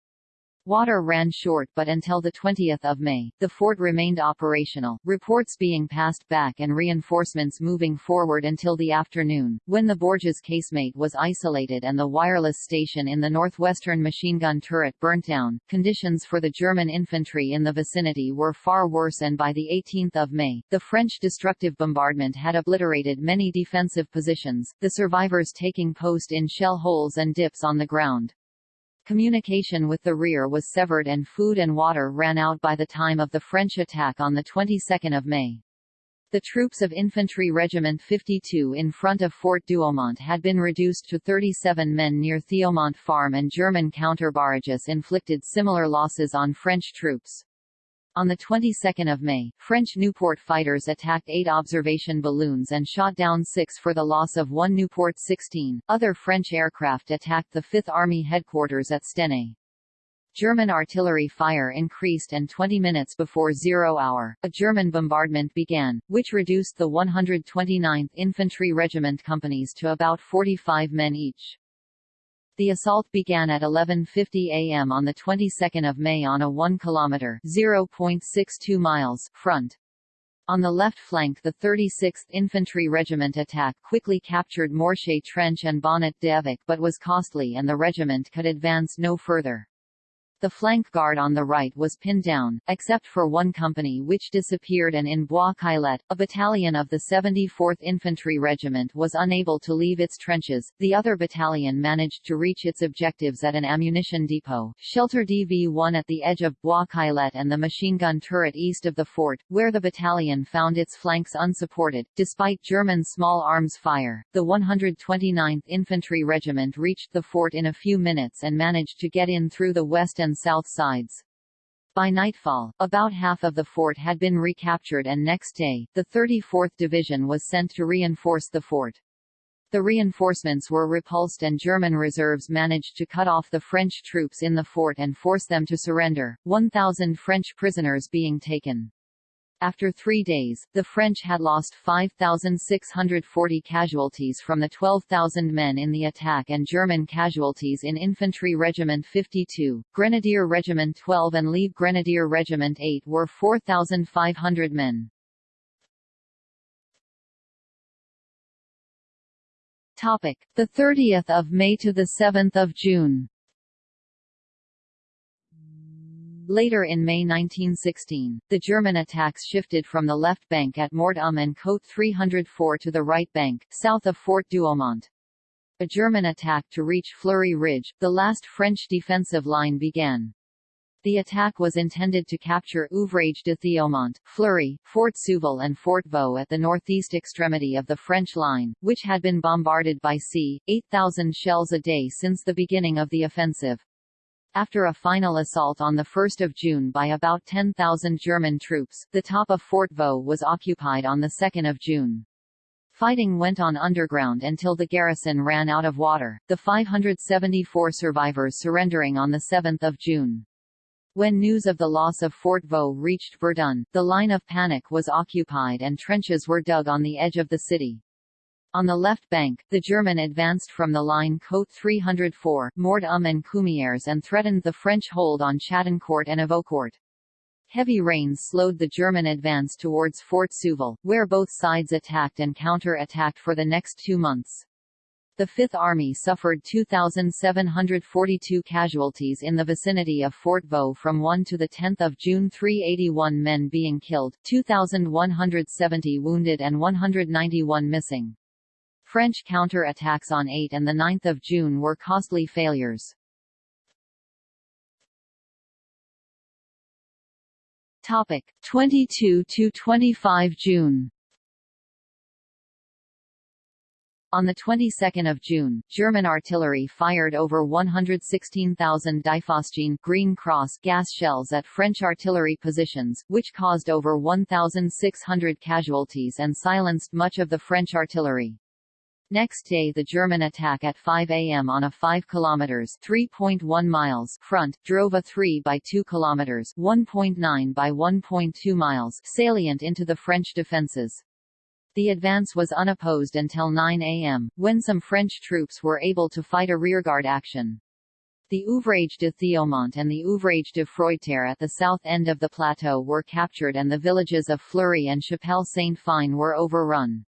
Water ran short but until 20 May, the fort remained operational, reports being passed back and reinforcements moving forward until the afternoon, when the Bourges casemate was isolated and the wireless station in the northwestern machine gun turret burnt down. Conditions for the German infantry in the vicinity were far worse and by 18 May, the French destructive bombardment had obliterated many defensive positions, the survivors taking post in shell holes and dips on the ground. Communication with the rear was severed and food and water ran out by the time of the French attack on the 22nd of May. The troops of Infantry Regiment 52 in front of Fort Douaumont had been reduced to 37 men near Thiaumont Farm and German counter-barrages inflicted similar losses on French troops. On the 22nd of May, French Nieuport fighters attacked eight observation balloons and shot down six for the loss of one Nieuport 16. Other French aircraft attacked the Fifth Army headquarters at Stenay. German artillery fire increased and 20 minutes before zero hour, a German bombardment began, which reduced the 129th Infantry Regiment companies to about 45 men each. The assault began at 11.50 am on the 22nd of May on a 1 km (0.62 miles) front. On the left flank the 36th Infantry Regiment attack quickly captured Morchée Trench and Bonnet d'Evêque but was costly and the regiment could advance no further. The flank guard on the right was pinned down, except for one company which disappeared and in Bois Caillet, a battalion of the 74th Infantry Regiment was unable to leave its trenches. The other battalion managed to reach its objectives at an ammunition depot, shelter DV-1 at the edge of Bois Caillet and the machine gun turret east of the fort, where the battalion found its flanks unsupported. Despite German small arms fire, the 129th Infantry Regiment reached the fort in a few minutes and managed to get in through the west and and south sides. By nightfall, about half of the fort had been recaptured and next day, the 34th Division was sent to reinforce the fort. The reinforcements were repulsed and German reserves managed to cut off the French troops in the fort and force them to surrender, 1,000 French prisoners being taken. After three days, the French had lost 5,640 casualties from the 12,000 men in the attack and German casualties in Infantry Regiment 52, Grenadier Regiment 12 and Leib Grenadier Regiment 8 were 4,500 men. Topic: The 30th of May to the 7th of June. Later in May 1916, the German attacks shifted from the left bank at Mort Um and Côte 304 to the right bank, south of Fort Douaumont. A German attack to reach Fleury Ridge, the last French defensive line began. The attack was intended to capture Ouvrage de Thiaumont, Fleury, Fort Souville and Fort Vaux at the northeast extremity of the French line, which had been bombarded by c. 8,000 shells a day since the beginning of the offensive. After a final assault on 1 June by about 10,000 German troops, the top of Fort Vaux was occupied on 2 June. Fighting went on underground until the garrison ran out of water, the 574 survivors surrendering on 7 June. When news of the loss of Fort Vaux reached Verdun, the line of panic was occupied and trenches were dug on the edge of the city. On the left bank, the German advanced from the line Côte 304, Mort um and Cumières and threatened the French hold on Chattancourt and Avocourt. Heavy rains slowed the German advance towards Fort Souville, where both sides attacked and counter-attacked for the next two months. The Fifth Army suffered 2,742 casualties in the vicinity of Fort Vaux from 1 to 10 June 381 men being killed, 2,170 wounded and 191 missing. French counter-attacks on 8 and 9 June were costly failures. Topic 22 to 25 June On the 22nd of June, German artillery fired over 116,000 Diphosgene Green Cross gas shells at French artillery positions, which caused over 1,600 casualties and silenced much of the French artillery. Next day the German attack at 5 am on a 5 km 3.1 miles front, drove a 3 by 2 km 1.9 by 1.2 miles salient into the French defences. The advance was unopposed until 9 am, when some French troops were able to fight a rearguard action. The Ouvrage de Thiaumont and the Ouvrage de Froideterre at the south end of the plateau were captured and the villages of Fleury and Chapelle Sainte-Fine were overrun.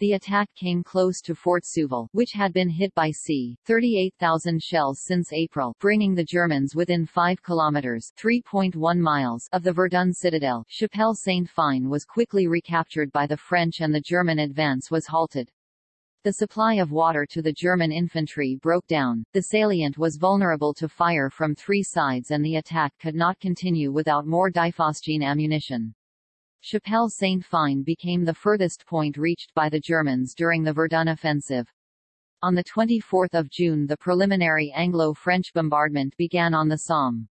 The attack came close to Fort Souville, which had been hit by c. 38,000 shells since April, bringing the Germans within 5 kilometers (3.1 miles) of the Verdun citadel. Chapelle Sainte-Fine was quickly recaptured by the French and the German advance was halted. The supply of water to the German infantry broke down, the salient was vulnerable to fire from three sides and the attack could not continue without more Diphosgene ammunition. Chapelle Sainte-Fine became the furthest point reached by the Germans during the Verdun offensive. On 24 June the preliminary Anglo-French bombardment began on the Somme.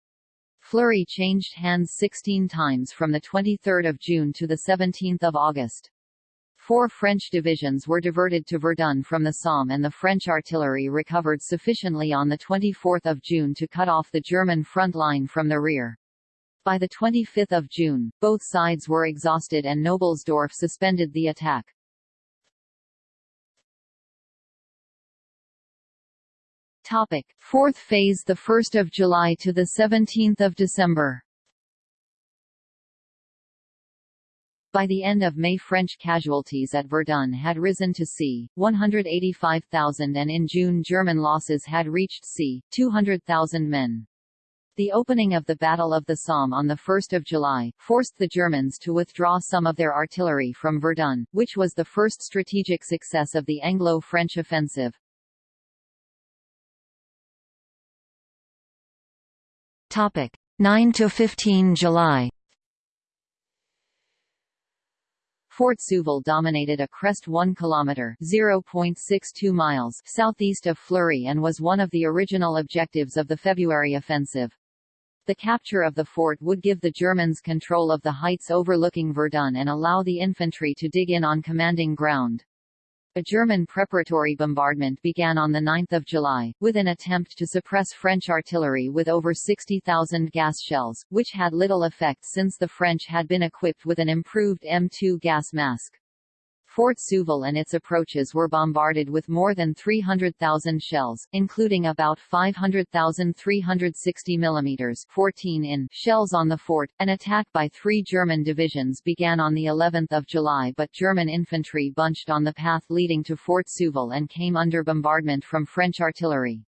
Fleury changed hands 16 times from 23 June to 17 August. Four French divisions were diverted to Verdun from the Somme and the French artillery recovered sufficiently on 24 June to cut off the German front line from the rear. By 25 June, both sides were exhausted and Knobelsdorff suspended the attack. Topic: Fourth phase the 1st of July to the 17th of December. By the end of May French casualties at Verdun had risen to c. 185,000 and in June German losses had reached c. 200,000 men. The opening of the Battle of the Somme on 1 July, forced the Germans to withdraw some of their artillery from Verdun, which was the first strategic success of the Anglo-French offensive. Topic 9 to 15 July. Fort Souville dominated a crest 1 km (0.62 miles) southeast of Fleury and was one of the original objectives of the February offensive. The capture of the fort would give the Germans control of the heights overlooking Verdun and allow the infantry to dig in on commanding ground. A German preparatory bombardment began on 9 July, with an attempt to suppress French artillery with over 60,000 gas shells, which had little effect since the French had been equipped with an improved M2 gas mask. Fort Souville and its approaches were bombarded with more than 300,000 shells, including about 500,000 360 mm 14 in shells on the fort. An attack by three German divisions began on the 11th of July but German infantry bunched on the path leading to Fort Souville and came under bombardment from French artillery.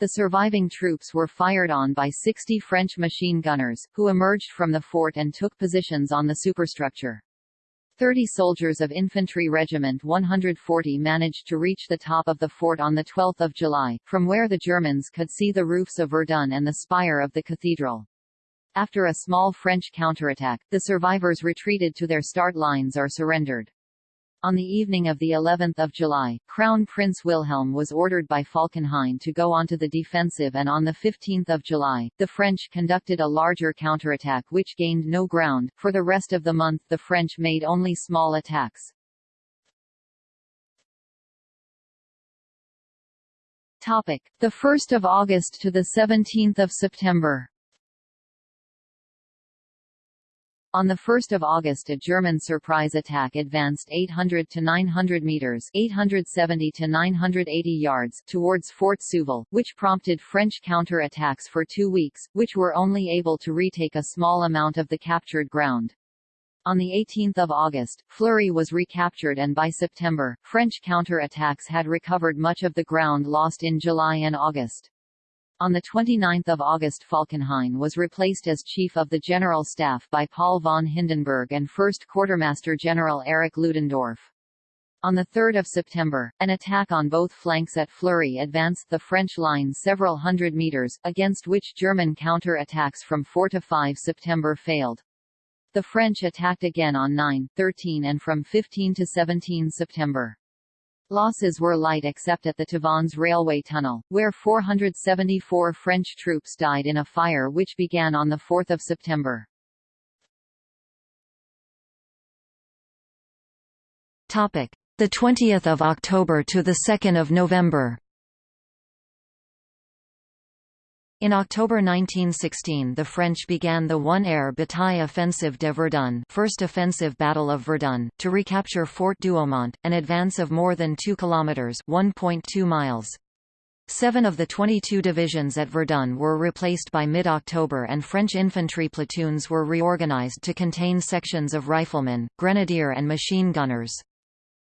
The surviving troops were fired on by 60 French machine gunners, who emerged from the fort and took positions on the superstructure. Thirty soldiers of Infantry Regiment 140 managed to reach the top of the fort on 12 July, from where the Germans could see the roofs of Verdun and the spire of the cathedral. After a small French counterattack, the survivors retreated to their start lines or surrendered. On the evening of the 11th of July, Crown Prince Wilhelm was ordered by Falkenhayn to go onto the defensive and on the 15th of July, the French conducted a larger counterattack which gained no ground. For the rest of the month the French made only small attacks. Topic: The 1st of August to the 17th of September. On 1 August a German surprise attack advanced 800 to 900 meters 870 to 980 yards towards Fort Souville, which prompted French counter-attacks for two weeks, which were only able to retake a small amount of the captured ground. On 18 August, Fleury was recaptured and by September, French counter-attacks had recovered much of the ground lost in July and August. On 29 August Falkenhayn was replaced as Chief of the General Staff by Paul von Hindenburg and First Quartermaster General Erich Ludendorff. On 3 September, an attack on both flanks at Fleury advanced the French line several hundred meters, against which German counter-attacks from 4 to 5 September failed. The French attacked again on 9, 13 and from 15 to 17 September. Losses were light except at the Tavannes railway tunnel, where 474 French troops died in a fire which began on 4 September. The 20th of October to the 2nd of November In October 1916 the French began the one-air bataille offensive de Verdun First Offensive Battle of Verdun, to recapture Fort Douaumont, an advance of more than 2 kilometres 1.2 miles. Seven of the 22 divisions at Verdun were replaced by mid-October and French infantry platoons were reorganized to contain sections of riflemen, grenadier and machine gunners.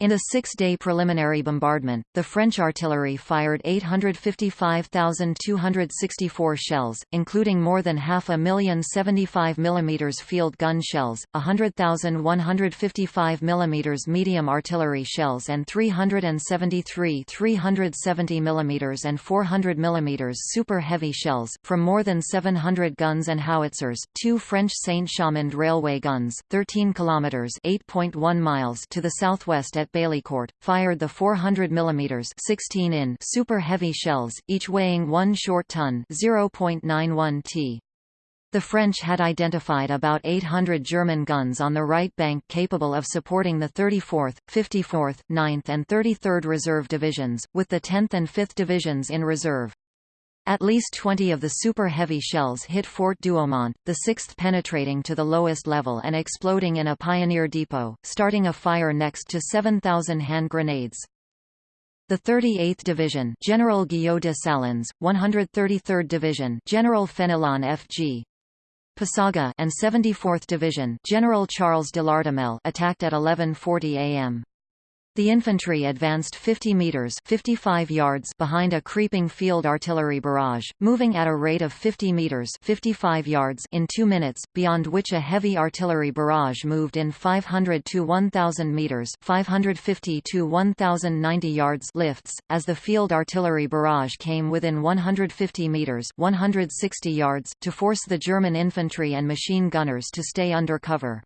In a six-day preliminary bombardment, the French artillery fired 855,264 shells, including more than half a million 75 mm field gun shells, 100,155 mm medium artillery shells and 373 370 mm and 400 mm super heavy shells, from more than 700 guns and howitzers, two French Saint-Chamond railway guns, 13 km 8.1 miles to the southwest at Baleycourt, fired the 400 mm 16 in super heavy shells, each weighing 1 short ton 0.91 t. The French had identified about 800 German guns on the right bank capable of supporting the 34th, 54th, 9th and 33rd Reserve Divisions, with the 10th and 5th Divisions in reserve. At least 20 of the super heavy shells hit Fort Douaumont, the sixth penetrating to the lowest level and exploding in a pioneer depot, starting a fire next to 7,000 hand grenades. The 38th Division General Guyot de Salins, 133rd Division General Fenelon F.G. Passaga, and 74th Division General Charles de Lardemelle attacked at 11:40 a.m. The infantry advanced 50 meters 55 yards behind a creeping field artillery barrage, moving at a rate of 50 meters 55 yards in 2 minutes, beyond which a heavy artillery barrage moved in 500 to 1000 meters 550 to 1090 yards lifts as the field artillery barrage came within 150 meters 160 yards to force the German infantry and machine gunners to stay under cover.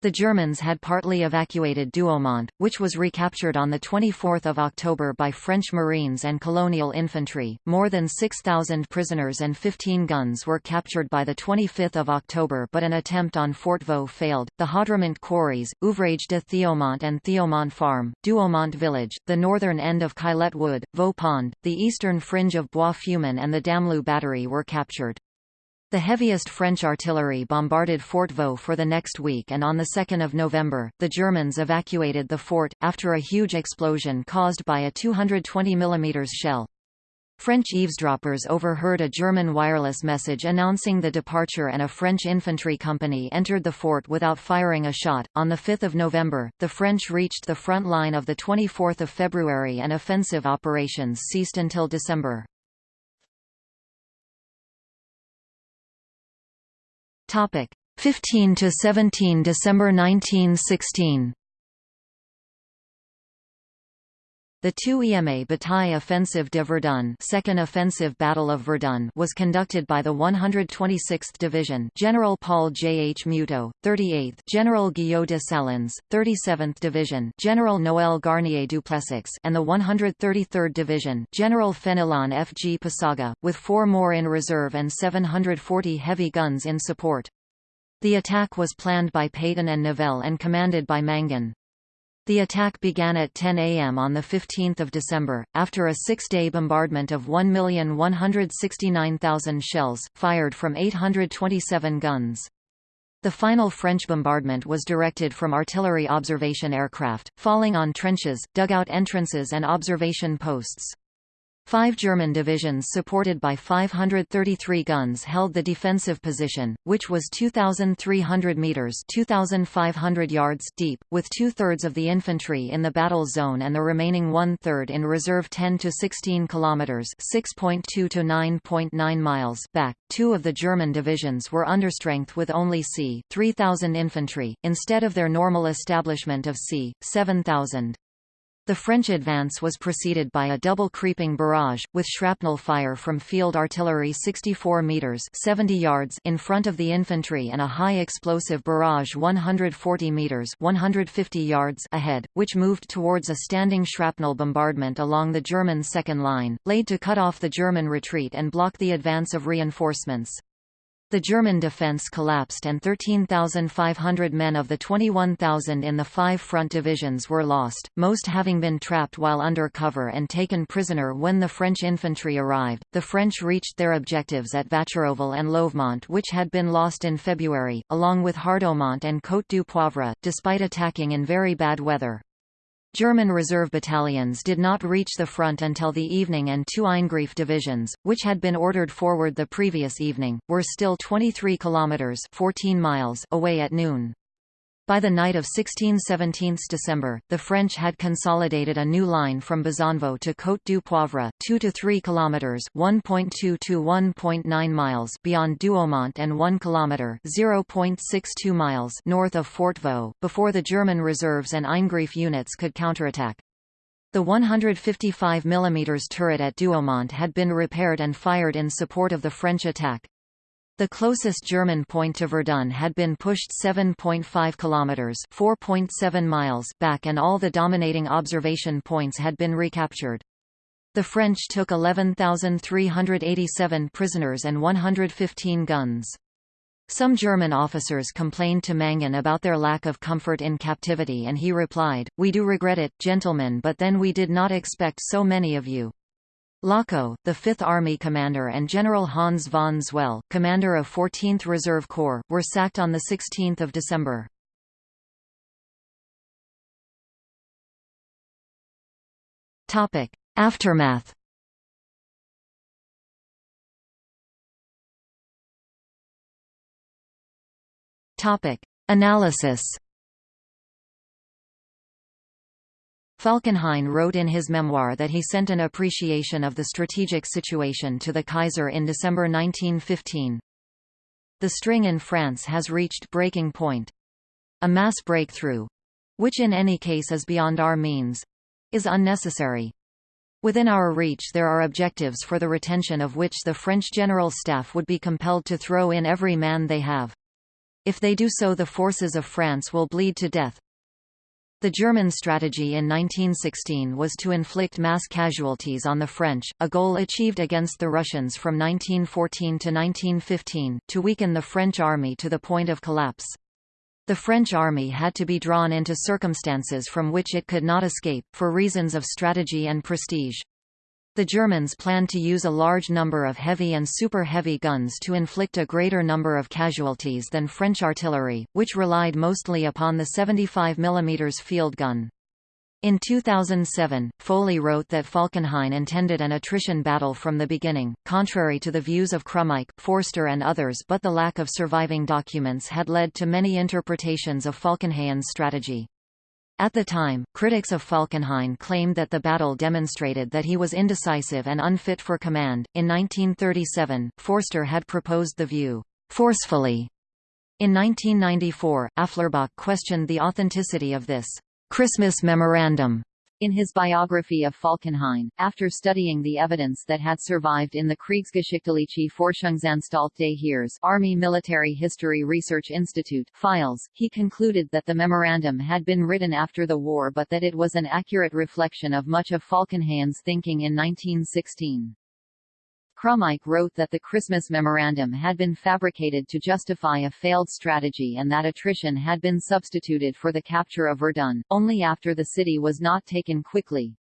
The Germans had partly evacuated Douaumont, which was recaptured on 24 October by French Marines and colonial infantry. More than 6,000 prisoners and 15 guns were captured by 25 October but an attempt on Fort Vaux failed. The Haudremont quarries, Ouvrage de Thiaumont and Thiaumont Farm, Douaumont village, the northern end of Caillet Wood, Vaux Pond, the eastern fringe of Bois Fumin and the Damloup battery were captured. The heaviest French artillery bombarded Fort Vaux for the next week and on 2 November, the Germans evacuated the fort, after a huge explosion caused by a 220 mm shell. French eavesdroppers overheard a German wireless message announcing the departure and a French infantry company entered the fort without firing a shot. On 5 November, the French reached the front line of 24 February and offensive operations ceased until December. Topic 15 to 17 December 1916. The 2 EMA Bataille Offensive de Verdun Second Offensive Battle of Verdun was conducted by the 126th Division General Paul J. H. Muteau, 38th General Guyot de Salins, 37th Division General Noël Garnier Duplessis and the 133rd Division General Fenelon F. G. Passaga, with four more in reserve and 740 heavy guns in support. The attack was planned by Pétain and Nivelle and commanded by Mangin. The attack began at 10 a.m. on 15 December, after a six-day bombardment of 1,169,000 shells, fired from 827 guns. The final French bombardment was directed from artillery observation aircraft, falling on trenches, dugout entrances and observation posts. Five German divisions supported by 533 guns held the defensive position, which was 2,300 metres 2,500 yards deep, with two-thirds of the infantry in the battle zone and the remaining one-third in reserve 10 to 16 kilometres 6.2 to 9.9 miles back. Two of the German divisions were understrength with only c. 3,000 infantry, instead of their normal establishment of c. 7,000. The French advance was preceded by a double creeping barrage, with shrapnel fire from field artillery 64 metres 70 yards in front of the infantry and a high explosive barrage 140 metres 150 yards ahead, which moved towards a standing shrapnel bombardment along the German second line, laid to cut off the German retreat and block the advance of reinforcements. The German defence collapsed and 13,500 men of the 21,000 in the five front divisions were lost, most having been trapped while under cover and taken prisoner when the French infantry arrived. The French reached their objectives at Vacherauville and Louvemont which had been lost in February, along with Hardaumont and Côte du Poivre, despite attacking in very bad weather. German reserve battalions did not reach the front until the evening and two Eingriff divisions, which had been ordered forward the previous evening, were still 23 kilometers 14 miles away at noon. By the night of 16–17 December, the French had consolidated a new line from Bezonvaux to Côte du Poivre, 2 to 3 kilometers (1.2 to 1.9 miles) beyond Douaumont and 1 kilometer (0.62 miles) north of Fort Vaux, before the German reserves and Eingriff units could counterattack. The 155 mm turret at Douaumont had been repaired and fired in support of the French attack. The closest German point to Verdun had been pushed 7.5 kilometers (4.7 miles) back and all the dominating observation points had been recaptured. The French took 11,387 prisoners and 115 guns. Some German officers complained to Mangin about their lack of comfort in captivity and he replied, We do regret it, gentlemen but then we did not expect so many of you. Lochow, the Fifth Army commander and General Hans von Zwehl, commander of 14th Reserve Corps, were sacked on 16 December. Aftermath Analysis Falkenhayn wrote in his memoir that he sent an appreciation of the strategic situation to the Kaiser in December 1915. The string in France has reached breaking point. A mass breakthrough—which in any case is beyond our means—is unnecessary. Within our reach there are objectives for the retention of which the French General Staff would be compelled to throw in every man they have. If they do so the forces of France will bleed to death, the German strategy in 1916 was to inflict mass casualties on the French, a goal achieved against the Russians from 1914 to 1915, to weaken the French army to the point of collapse. The French army had to be drawn into circumstances from which it could not escape, for reasons of strategy and prestige. The Germans planned to use a large number of heavy and super-heavy guns to inflict a greater number of casualties than French artillery, which relied mostly upon the 75 mm field gun. In 2007, Foley wrote that Falkenhayn intended an attrition battle from the beginning, contrary to the views of Krumeich, Foerster and others but the lack of surviving documents had led to many interpretations of Falkenhayn's strategy. At the time, critics of Falkenhayn claimed that the battle demonstrated that he was indecisive and unfit for command. In 1937, Foerster had proposed the view, forcefully. In 1994, Afflerbach questioned the authenticity of this Christmas memorandum In his biography of Falkenhayn, after studying the evidence that had survived in the Kriegsgeschichtliche Forschungsanstalt des Heeres Army Military History Research Institute files, he concluded that the memorandum had been written after the war but that it was an accurate reflection of much of Falkenhayn's thinking in 1916. Krumeich wrote that the Christmas memorandum had been fabricated to justify a failed strategy and that attrition had been substituted for the capture of Verdun, only after the city was not taken quickly.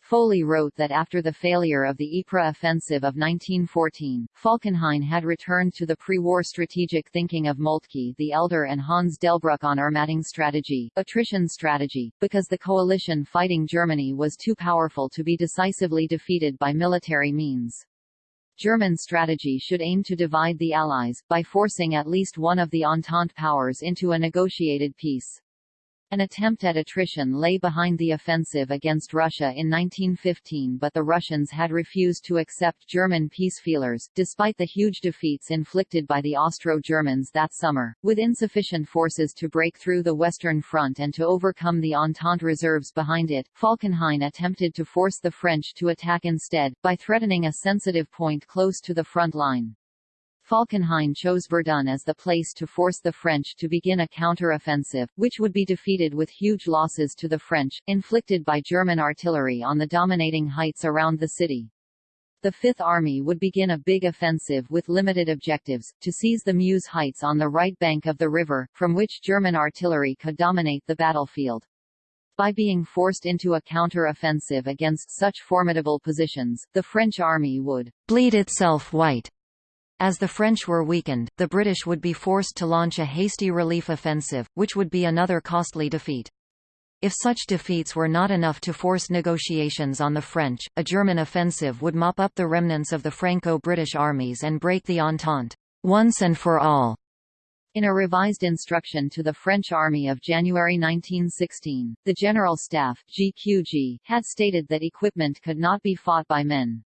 Foley wrote that after the failure of the Ypres offensive of 1914, Falkenhayn had returned to the pre-war strategic thinking of Moltke the Elder and Hans Delbrück on Ermattung strategy, attrition strategy, because the coalition fighting Germany was too powerful to be decisively defeated by military means. German strategy should aim to divide the Allies, by forcing at least one of the Entente powers into a negotiated peace. An attempt at attrition lay behind the offensive against Russia in 1915 but the Russians had refused to accept German peace feelers, despite the huge defeats inflicted by the Austro-Germans that summer. With insufficient forces to break through the Western Front and to overcome the Entente reserves behind it, Falkenhayn attempted to force the French to attack instead, by threatening a sensitive point close to the front line. Falkenhayn chose Verdun as the place to force the French to begin a counter-offensive, which would be defeated with huge losses to the French, inflicted by German artillery on the dominating heights around the city. The Fifth Army would begin a big offensive with limited objectives, to seize the Meuse Heights on the right bank of the river, from which German artillery could dominate the battlefield. By being forced into a counter-offensive against such formidable positions, the French army would bleed itself white as the French were weakened, the British would be forced to launch a hasty relief offensive, which would be another costly defeat. If such defeats were not enough to force negotiations on the French, a German offensive would mop up the remnants of the Franco-British armies and break the Entente, once and for all. In a revised instruction to the French Army of January 1916, the General Staff GQG, had stated that equipment could not be fought by men.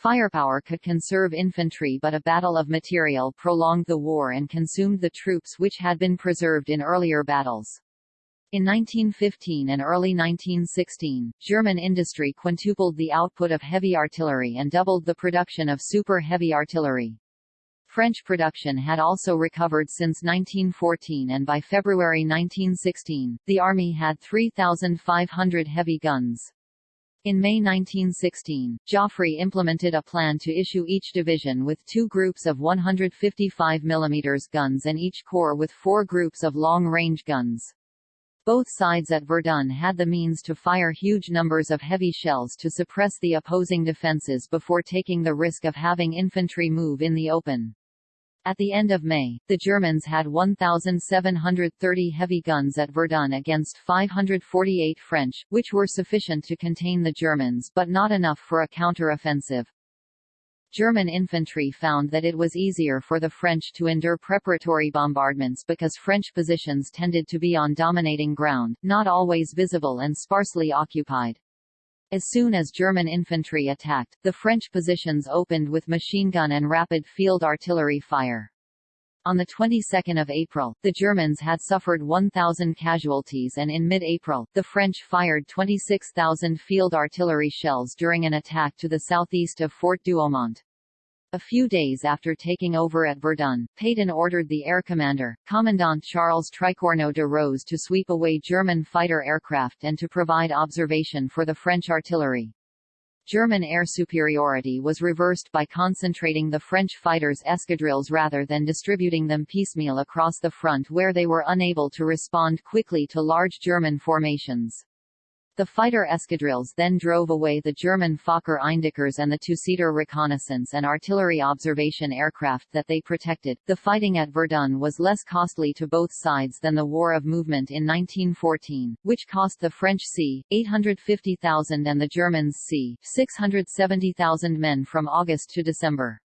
Firepower could conserve infantry but a battle of material prolonged the war and consumed the troops which had been preserved in earlier battles. In 1915 and early 1916, German industry quintupled the output of heavy artillery and doubled the production of super-heavy artillery. French production had also recovered since 1914 and by February 1916, the army had 3,500 heavy guns. In May 1916, Joffre implemented a plan to issue each division with two groups of 155 mm guns and each corps with four groups of long-range guns. Both sides at Verdun had the means to fire huge numbers of heavy shells to suppress the opposing defences before taking the risk of having infantry move in the open. At the end of May, the Germans had 1,730 heavy guns at Verdun against 548 French, which were sufficient to contain the Germans but not enough for a counter-offensive. German infantry found that it was easier for the French to endure preparatory bombardments because French positions tended to be on dominating ground, not always visible and sparsely occupied. As soon as German infantry attacked, the French positions opened with machine gun and rapid field artillery fire. On the 22nd of April, the Germans had suffered 1,000 casualties and in mid-April, the French fired 26,000 field artillery shells during an attack to the southeast of Fort Douaumont. A few days after taking over at Verdun, Pétain ordered the air commander, Commandant Charles Tricornot de Rose to sweep away German fighter aircraft and to provide observation for the French artillery. German air superiority was reversed by concentrating the French fighters' escadrilles rather than distributing them piecemeal across the front where they were unable to respond quickly to large German formations. The fighter escadrilles then drove away the German Fokker Eindeckers and the two-seater reconnaissance and artillery observation aircraft that they protected. The fighting at Verdun was less costly to both sides than the War of Movement in 1914, which cost the French c. 850,000 and the Germans c. 670,000 men from August to December.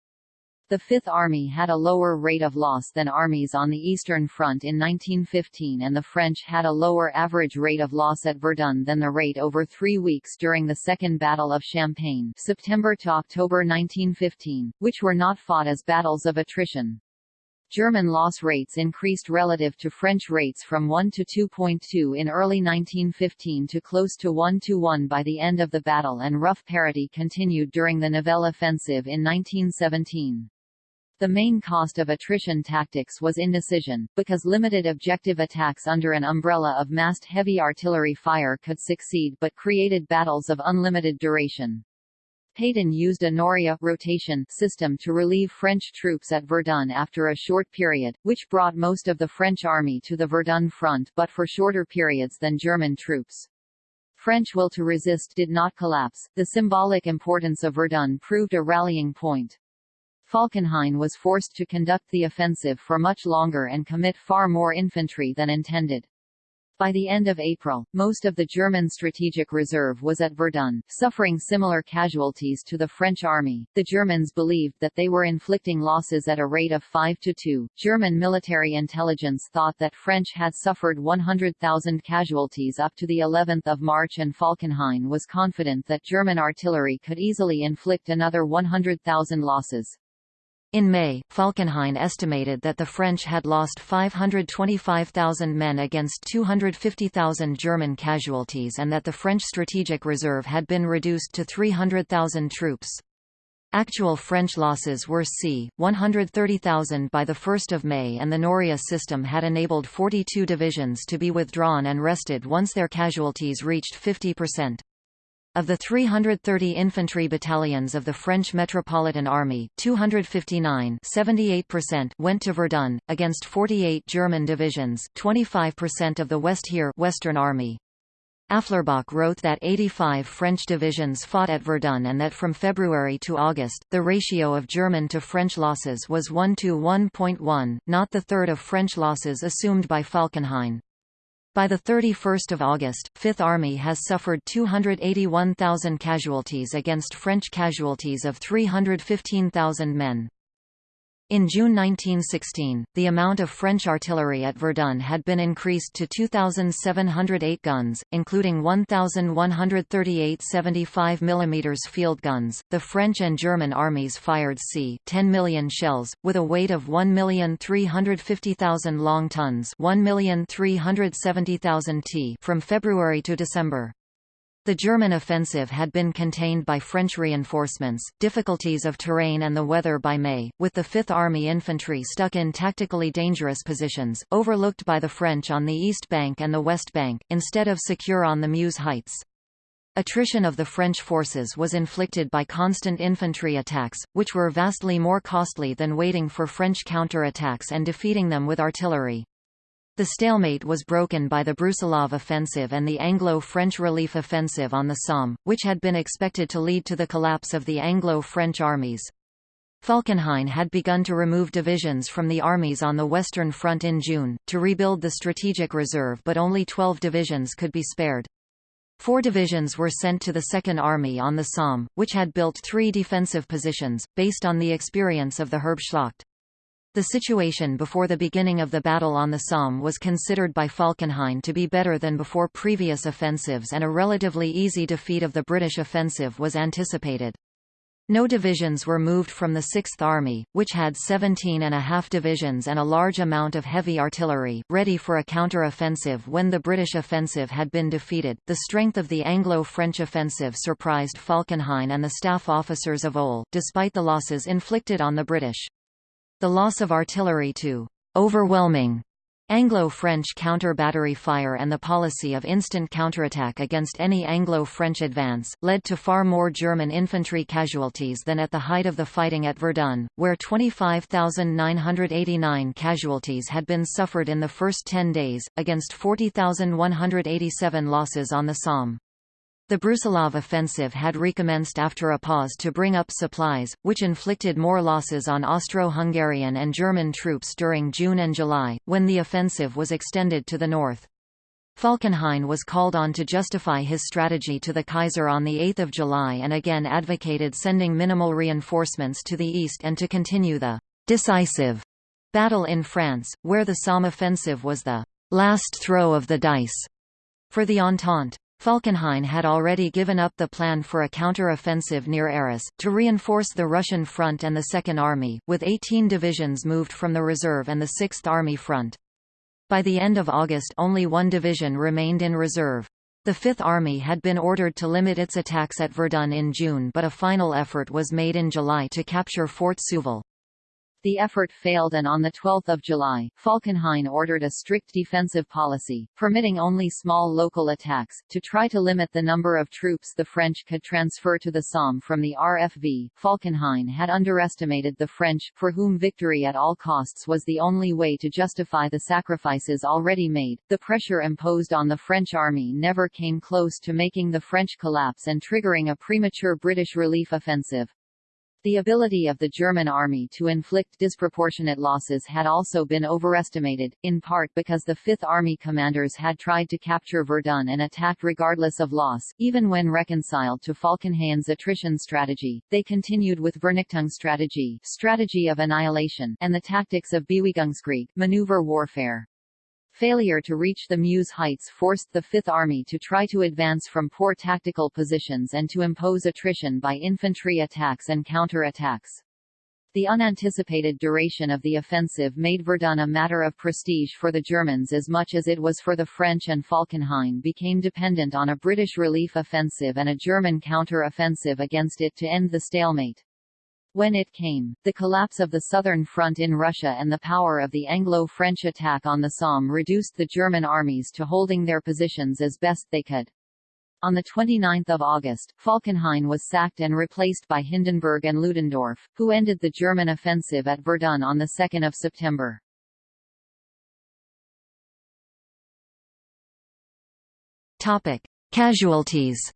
The Fifth Army had a lower rate of loss than armies on the Eastern Front in 1915 and the French had a lower average rate of loss at Verdun than the rate over three weeks during the Second Battle of Champagne September to October 1915, which were not fought as battles of attrition. German loss rates increased relative to French rates from 1 to 2.2 in early 1915 to close to 1 to 1 by the end of the battle and rough parity continued during the Nivelle offensive in 1917. The main cost of attrition tactics was indecision, because limited objective attacks under an umbrella of massed heavy artillery fire could succeed but created battles of unlimited duration. Pétain used a Noria rotation system to relieve French troops at Verdun after a short period, which brought most of the French army to the Verdun front but for shorter periods than German troops. French will to resist did not collapse, the symbolic importance of Verdun proved a rallying point. Falkenhayn was forced to conduct the offensive for much longer and commit far more infantry than intended. By the end of April, most of the German strategic reserve was at Verdun, suffering similar casualties to the French army. The Germans believed that they were inflicting losses at a rate of 5 to 2. German military intelligence thought that French had suffered 100,000 casualties up to the 11th of March and Falkenhayn was confident that German artillery could easily inflict another 100,000 losses. In May, Falkenhayn estimated that the French had lost 525,000 men against 250,000 German casualties and that the French strategic reserve had been reduced to 300,000 troops. Actual French losses were c. 130,000 by 1 May and the Noria system had enabled 42 divisions to be withdrawn and rested once their casualties reached 50%. Of the 330 infantry battalions of the French Metropolitan Army, 259 went to Verdun, against 48 German divisions 25% of the Westheer Western Army. Afflerbach wrote that 85 French divisions fought at Verdun and that from February to August, the ratio of German to French losses was 1 to 1.1, not the third of French losses assumed by Falkenhayn. By 31 August, Fifth Army has suffered 281,000 casualties against French casualties of 315,000 men. In June 1916, the amount of French artillery at Verdun had been increased to 2,708 guns, including 1,138 75 mm field guns. The French and German armies fired c. 10 million shells, with a weight of 1,350,000 long tons 1,370,000 t from February to December. The German offensive had been contained by French reinforcements, difficulties of terrain and the weather by May, with the Fifth Army infantry stuck in tactically dangerous positions, overlooked by the French on the east bank and the west bank, instead of secure on the Meuse heights. Attrition of the French forces was inflicted by constant infantry attacks, which were vastly more costly than waiting for French counter-attacks and defeating them with artillery. The stalemate was broken by the Brusilov offensive and the Anglo-French relief offensive on the Somme, which had been expected to lead to the collapse of the Anglo-French armies. Falkenhayn had begun to remove divisions from the armies on the Western Front in June, to rebuild the strategic reserve but only 12 divisions could be spared. Four divisions were sent to the Second Army on the Somme, which had built three defensive positions, based on the experience of the Herbstschlacht. The situation before the beginning of the battle on the Somme was considered by Falkenhayn to be better than before previous offensives and a relatively easy defeat of the British offensive was anticipated. No divisions were moved from the Sixth Army, which had 17 and a half divisions and a large amount of heavy artillery, ready for a counter-offensive when the British offensive had been defeated. The strength of the Anglo-French offensive surprised Falkenhayn and the staff officers of OHL, despite the losses inflicted on the British. The loss of artillery to overwhelming Anglo-French counter-battery fire and the policy of instant counterattack against any Anglo-French advance, led to far more German infantry casualties than at the height of the fighting at Verdun, where 25,989 casualties had been suffered in the first 10 days, against 40,187 losses on the Somme. The Brusilov offensive had recommenced after a pause to bring up supplies, which inflicted more losses on Austro-Hungarian and German troops during June and July, when the offensive was extended to the north. Falkenhayn was called on to justify his strategy to the Kaiser on 8 July and again advocated sending minimal reinforcements to the east and to continue the «decisive» battle in France, where the Somme offensive was the «last throw of the dice» for the Entente. Falkenhayn had already given up the plan for a counter-offensive near Arras, to reinforce the Russian front and the Second Army, with 18 divisions moved from the reserve and the Sixth Army front. By the end of August only one division remained in reserve. The Fifth Army had been ordered to limit its attacks at Verdun in June but a final effort was made in July to capture Fort Souville. The effort failed and on 12 July, Falkenhayn ordered a strict defensive policy, permitting only small local attacks, to try to limit the number of troops the French could transfer to the Somme from the RFV. Falkenhayn had underestimated the French, for whom victory at all costs was the only way to justify the sacrifices already made. The pressure imposed on the French army never came close to making the French collapse and triggering a premature British relief offensive. The ability of the German army to inflict disproportionate losses had also been overestimated, in part because the Fifth Army commanders had tried to capture Verdun and attacked regardless of loss. Even when reconciled to Falkenhayn's attrition strategy, they continued with Vernichtung strategy, strategy of annihilation, and the tactics of Bewegung maneuver warfare. Failure to reach the Meuse heights forced the Fifth Army to try to advance from poor tactical positions and to impose attrition by infantry attacks and counter-attacks. The unanticipated duration of the offensive made Verdun a matter of prestige for the Germans as much as it was for the French and Falkenhayn became dependent on a British relief offensive and a German counter-offensive against it to end the stalemate. When it came, the collapse of the Southern Front in Russia and the power of the Anglo-French attack on the Somme reduced the German armies to holding their positions as best they could. On 29 August, Falkenhayn was sacked and replaced by Hindenburg and Ludendorff, who ended the German offensive at Verdun on 2 September. Casualties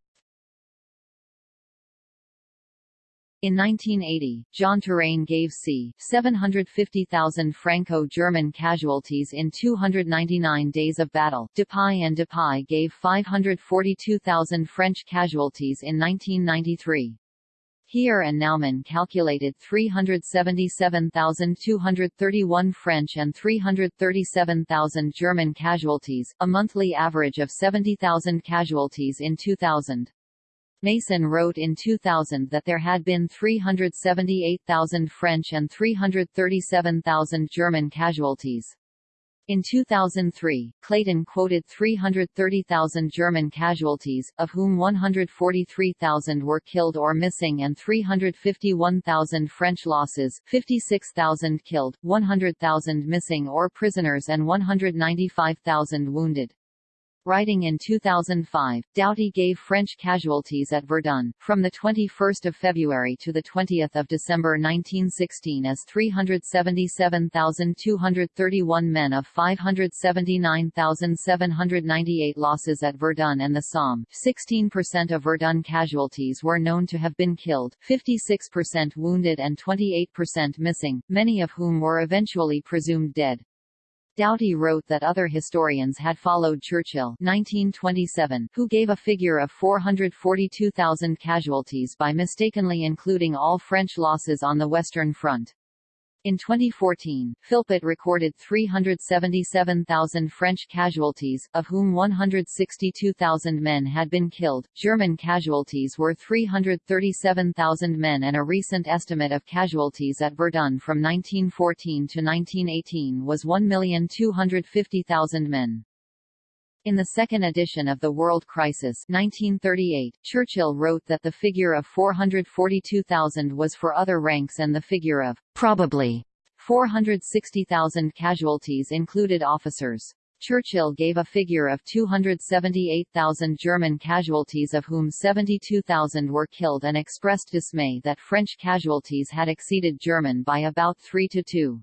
In 1980, Jean Touraine gave c. 750,000 Franco-German casualties in 299 days of battle. Dupuy and Dupuy gave 542,000 French casualties in 1993. Heer and Naumann calculated 377,231 French and 337,000 German casualties, a monthly average of 70,000 casualties in 2000. Mason wrote in 2000 that there had been 378,000 French and 337,000 German casualties. In 2003, Clayton quoted 330,000 German casualties, of whom 143,000 were killed or missing and 351,000 French losses 56,000 killed, 100,000 missing or prisoners and 195,000 wounded. Writing in 2005, Doughty gave French casualties at Verdun, from 21 February to 20 December 1916 as 377,231 men of 579,798 losses at Verdun and the Somme. 16% of Verdun casualties were known to have been killed, 56% wounded and 28% missing, many of whom were eventually presumed dead. Doughty wrote that other historians had followed Churchill 1927, who gave a figure of 442,000 casualties by mistakenly including all French losses on the Western Front. In 2014, Philpott recorded 377,000 French casualties, of whom 162,000 men had been killed. German casualties were 337,000 men and a recent estimate of casualties at Verdun from 1914 to 1918 was 1,250,000 men. In the second edition of The World Crisis 1938, Churchill wrote that the figure of 442,000 was for other ranks and the figure of probably 460,000 casualties included officers. Churchill gave a figure of 278,000 German casualties of whom 72,000 were killed and expressed dismay that French casualties had exceeded German by about 3 to 2.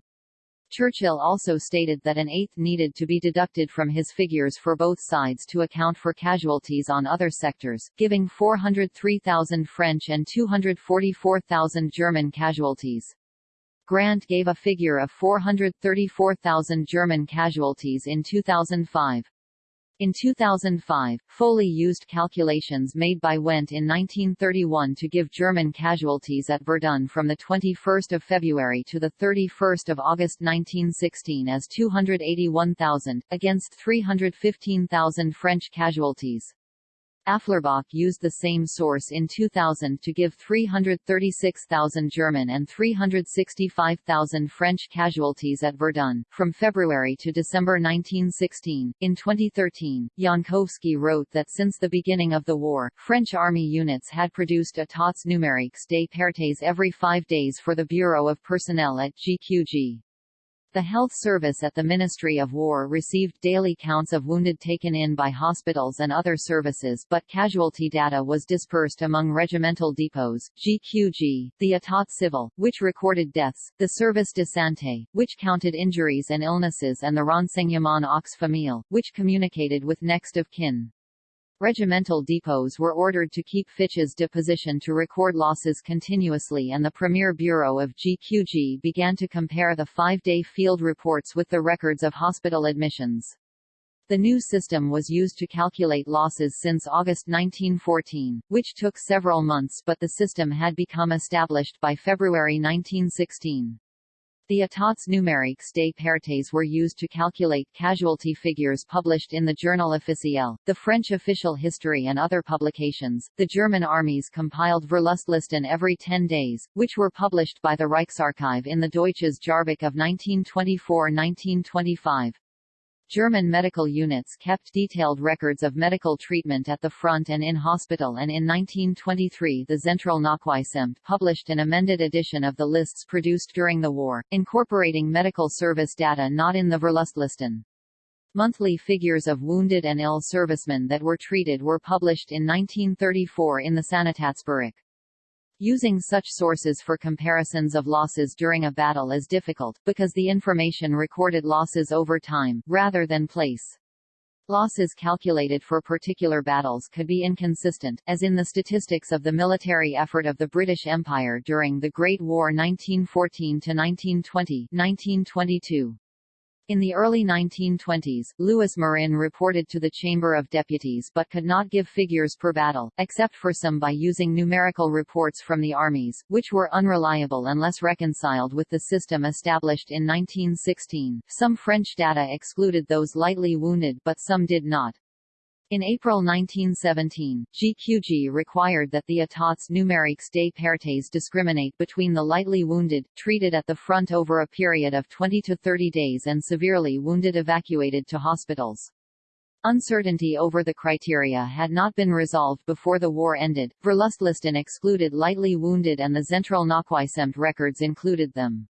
Churchill also stated that an eighth needed to be deducted from his figures for both sides to account for casualties on other sectors, giving 403,000 French and 244,000 German casualties. Grant gave a figure of 434,000 German casualties in 2005. In 2005, Foley used calculations made by Wendt in 1931 to give German casualties at Verdun from 21 February to 31 August 1916 as 281,000, against 315,000 French casualties. Afflerbach used the same source in 2000 to give 336,000 German and 365,000 French casualties at Verdun, from February to December 1916. In 2013, Jankowski wrote that since the beginning of the war, French army units had produced états numériques des pertes every five days for the Bureau of Personnel at GQG. The health service at the Ministry of War received daily counts of wounded taken in by hospitals and other services but casualty data was dispersed among regimental depots, GQG, the État Civil, which recorded deaths, the Service de Santé, which counted injuries and illnesses and the Renseignement aux Familles, which communicated with next of kin. Regimental depots were ordered to keep fiches de position to record losses continuously and the Premier Bureau of GQG began to compare the five-day field reports with the records of hospital admissions. The new system was used to calculate losses since August 1914, which took several months but the system had become established by February 1916. The états numériques des pertes were used to calculate casualty figures published in the Journal officiel, the French official history and other publications. The German armies compiled Verlustlisten every 10 days, which were published by the Reichsarchive in the Deutsches Jahrbuch of 1924-1925. German medical units kept detailed records of medical treatment at the front and in hospital and in 1923 the Zentralnachweisamt published an amended edition of the lists produced during the war, incorporating medical service data not in the Verlustlisten. Monthly figures of wounded and ill servicemen that were treated were published in 1934 in the Sanitätsbericht. Using such sources for comparisons of losses during a battle is difficult, because the information recorded losses over time, rather than place. Losses calculated for particular battles could be inconsistent, as in the statistics of the military effort of the British Empire during the Great War 1914–1920 1922. In the early 1920s, Louis Marin reported to the Chamber of Deputies but could not give figures per battle, except for some by using numerical reports from the armies, which were unreliable unless reconciled with the system established in 1916. Some French data excluded those lightly wounded but some did not. In April 1917, GQG required that the états numériques des pertes discriminate between the lightly wounded, treated at the front over a period of 20 to 30 days and severely wounded evacuated to hospitals. Uncertainty over the criteria had not been resolved before the war ended. Verlustlisten excluded lightly wounded and the Zentralnachweisamt records included them.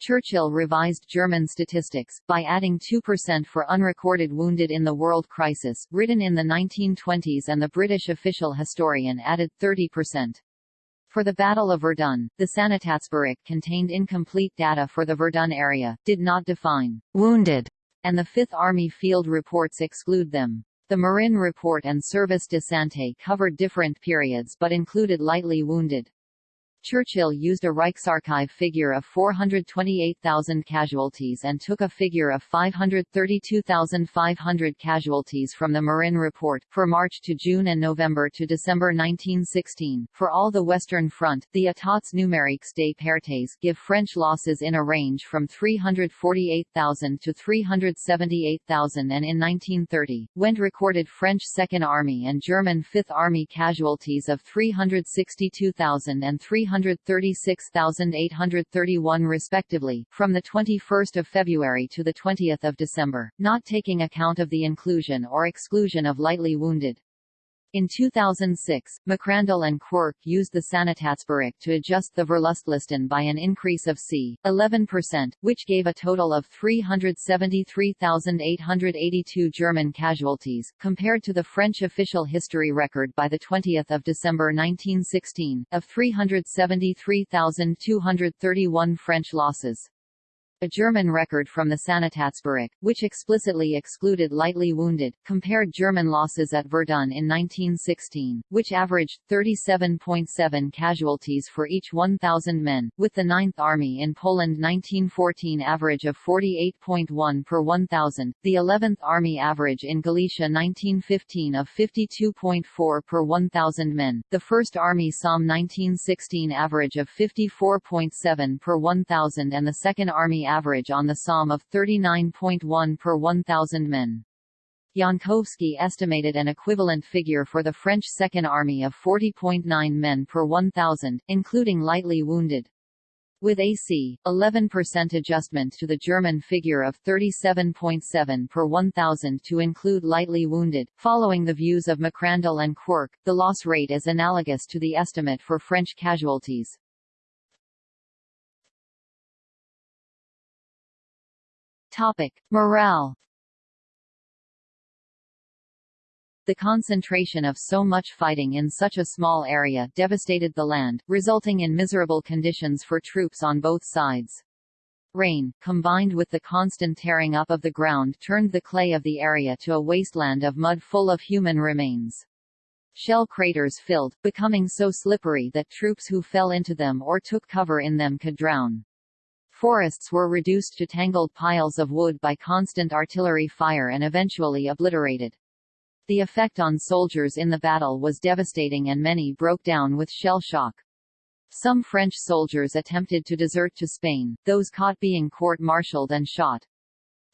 Churchill revised German statistics, by adding 2% for unrecorded wounded in the world crisis, written in the 1920s and the British official historian added 30%. For the Battle of Verdun, the Sanitätsbericht contained incomplete data for the Verdun area, did not define wounded, and the Fifth Army field reports exclude them. The Marin Report and Service de Santé covered different periods but included lightly wounded. Churchill used a Reichsarchive figure of 428,000 casualties and took a figure of 532,500 casualties from the Marin Report, for March to June and November to December 1916. For all the Western Front, the États numériques des pertes give French losses in a range from 348,000 to 378,000 and in 1930, Wendt recorded French Second Army and German Fifth Army casualties of 362,000 and 300 336,831 respectively, from 21 February to 20 December, not taking account of the inclusion or exclusion of lightly wounded. In 2006, McRandle and Quirk used the Sanitätsbericht to adjust the Verlustlisten by an increase of c. 11%, which gave a total of 373,882 German casualties, compared to the French official history record by 20 December 1916, of 373,231 French losses a German record from the Sanitätsbericht, which explicitly excluded lightly wounded, compared German losses at Verdun in 1916, which averaged 37.7 casualties for each 1,000 men, with the 9th Army in Poland 1914 average of 48.1 per 1,000, the 11th Army average in Galicia 1915 of 52.4 per 1,000 men, the 1st Army Somme 1916 average of 54.7 per 1,000 and the 2nd Army average on the Somme of 39.1 per 1,000 men. Jankowski estimated an equivalent figure for the French Second Army of 40.9 men per 1,000, including lightly wounded. With AC, 11% adjustment to the German figure of 37.7 per 1,000 to include lightly wounded. Following the views of McRandle and Quirk, the loss rate is analogous to the estimate for French casualties. Topic: Morale The concentration of so much fighting in such a small area devastated the land, resulting in miserable conditions for troops on both sides. Rain, combined with the constant tearing up of the ground turned the clay of the area to a wasteland of mud full of human remains. Shell craters filled, becoming so slippery that troops who fell into them or took cover in them could drown. Forests were reduced to tangled piles of wood by constant artillery fire and eventually obliterated. The effect on soldiers in the battle was devastating and many broke down with shell shock. Some French soldiers attempted to desert to Spain, those caught being court-martialed and shot.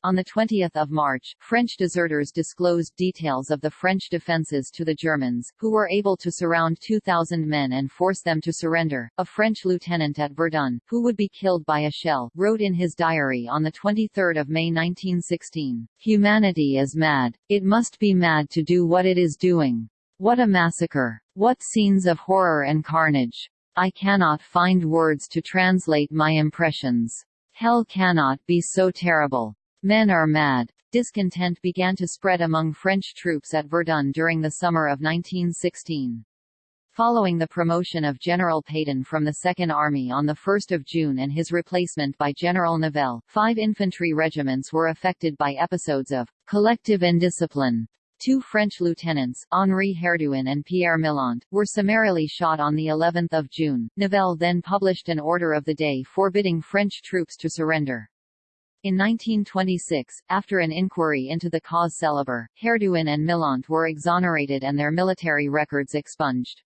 On 20 March, French deserters disclosed details of the French defences to the Germans, who were able to surround 2,000 men and force them to surrender. A French lieutenant at Verdun, who would be killed by a shell, wrote in his diary on 23 May 1916, Humanity is mad. It must be mad to do what it is doing. What a massacre! What scenes of horror and carnage! I cannot find words to translate my impressions. Hell cannot be so terrible. Men are mad. Discontent began to spread among French troops at Verdun during the summer of 1916. Following the promotion of General Pétain from the Second Army on 1 June and his replacement by General Nivelle, five infantry regiments were affected by episodes of collective indiscipline. Two French lieutenants, Henri Herduin and Pierre Millant, were summarily shot on the 11th of June. Nivelle then published an order of the day forbidding French troops to surrender. In 1926, after an inquiry into the cause célèbre, Herduin and Millant were exonerated and their military records expunged.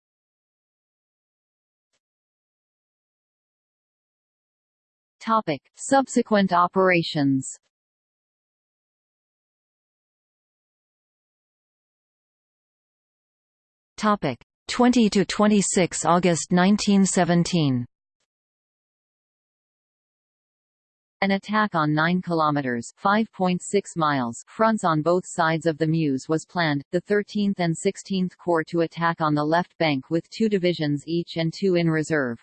Topic. Subsequent operations Topic 20 to 26 August 1917 An attack on 9 kilometers (5.6 miles) fronts on both sides of the Meuse was planned. The 13th and 16th Corps to attack on the left bank with two divisions each and two in reserve.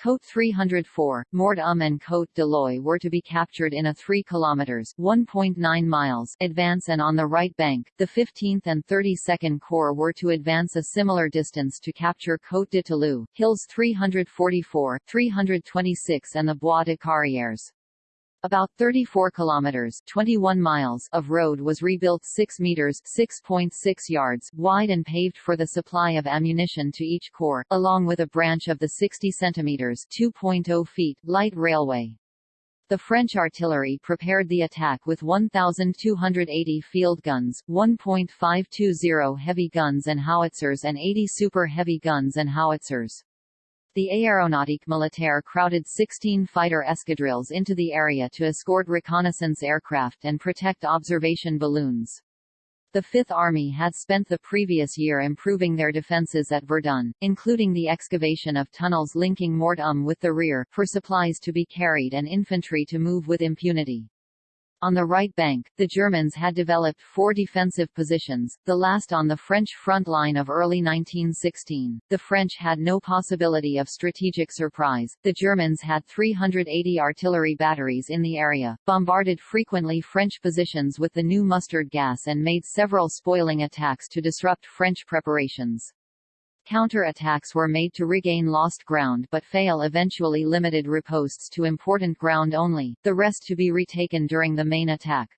Côte 304, Mort Um and Côte de l'Oie were to be captured in a 3 kilometers (1.9 miles) advance and on the right bank, the 15th and 32nd Corps were to advance a similar distance to capture Côte de Talou, Hills 344, 326 and the Bois de Caurières. About 34 kilometers 21 miles of road was rebuilt 6 meters 6.6 yards wide and paved for the supply of ammunition to each corps, along with a branch of the 60 centimeters 2.0 feet light railway. The French artillery prepared the attack with 1,280 field guns, 1.520 heavy guns and howitzers and 80 super heavy guns and howitzers. The Aéronautique Militaire crowded 16 fighter escadrilles into the area to escort reconnaissance aircraft and protect observation balloons. The Fifth Army had spent the previous year improving their defences at Verdun, including the excavation of tunnels linking Mort Um with the rear, for supplies to be carried and infantry to move with impunity. On the right bank, the Germans had developed four defensive positions, the last on the French front line of early 1916. The French had no possibility of strategic surprise. The Germans had 380 artillery batteries in the area, bombarded frequently French positions with the new mustard gas and made several spoiling attacks to disrupt French preparations. Counter-attacks were made to regain lost ground but fail eventually limited ripostes to important ground only, the rest to be retaken during the main attack.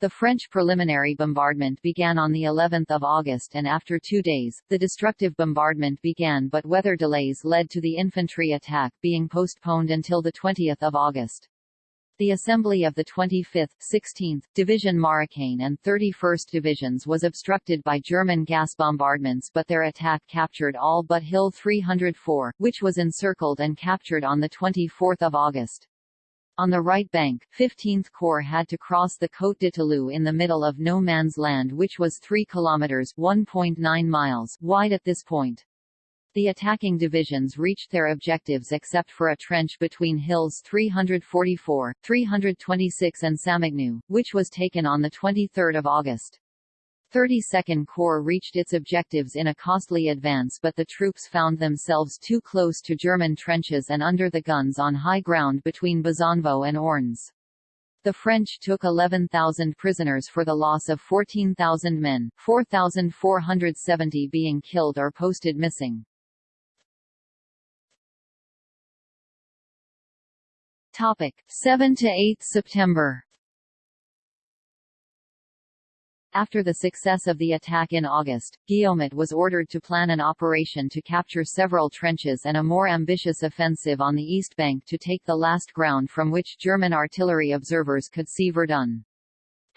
The French preliminary bombardment began on the 11th of August and after two days, the destructive bombardment began but weather delays led to the infantry attack being postponed until the 20 August. The assembly of the 25th, 16th, Division Marocaine and 31st Divisions was obstructed by German gas bombardments but their attack captured all but Hill 304, which was encircled and captured on 24 August. On the right bank, 15th Corps had to cross the Côte de Talou in the middle of no man's land which was 3 kilometers (1.9 miles) wide at this point. The attacking divisions reached their objectives except for a trench between hills 344, 326 and Samogneux, which was taken on 23 August. 32nd Corps reached its objectives in a costly advance but the troops found themselves too close to German trenches and under the guns on high ground between Bezonvaux and Ornes. The French took 11,000 prisoners for the loss of 14,000 men, 4,470 being killed or posted missing. Topic 7 to 8 September After the success of the attack in August, Guillaumat was ordered to plan an operation to capture several trenches and a more ambitious offensive on the east bank to take the last ground from which German artillery observers could see Verdun.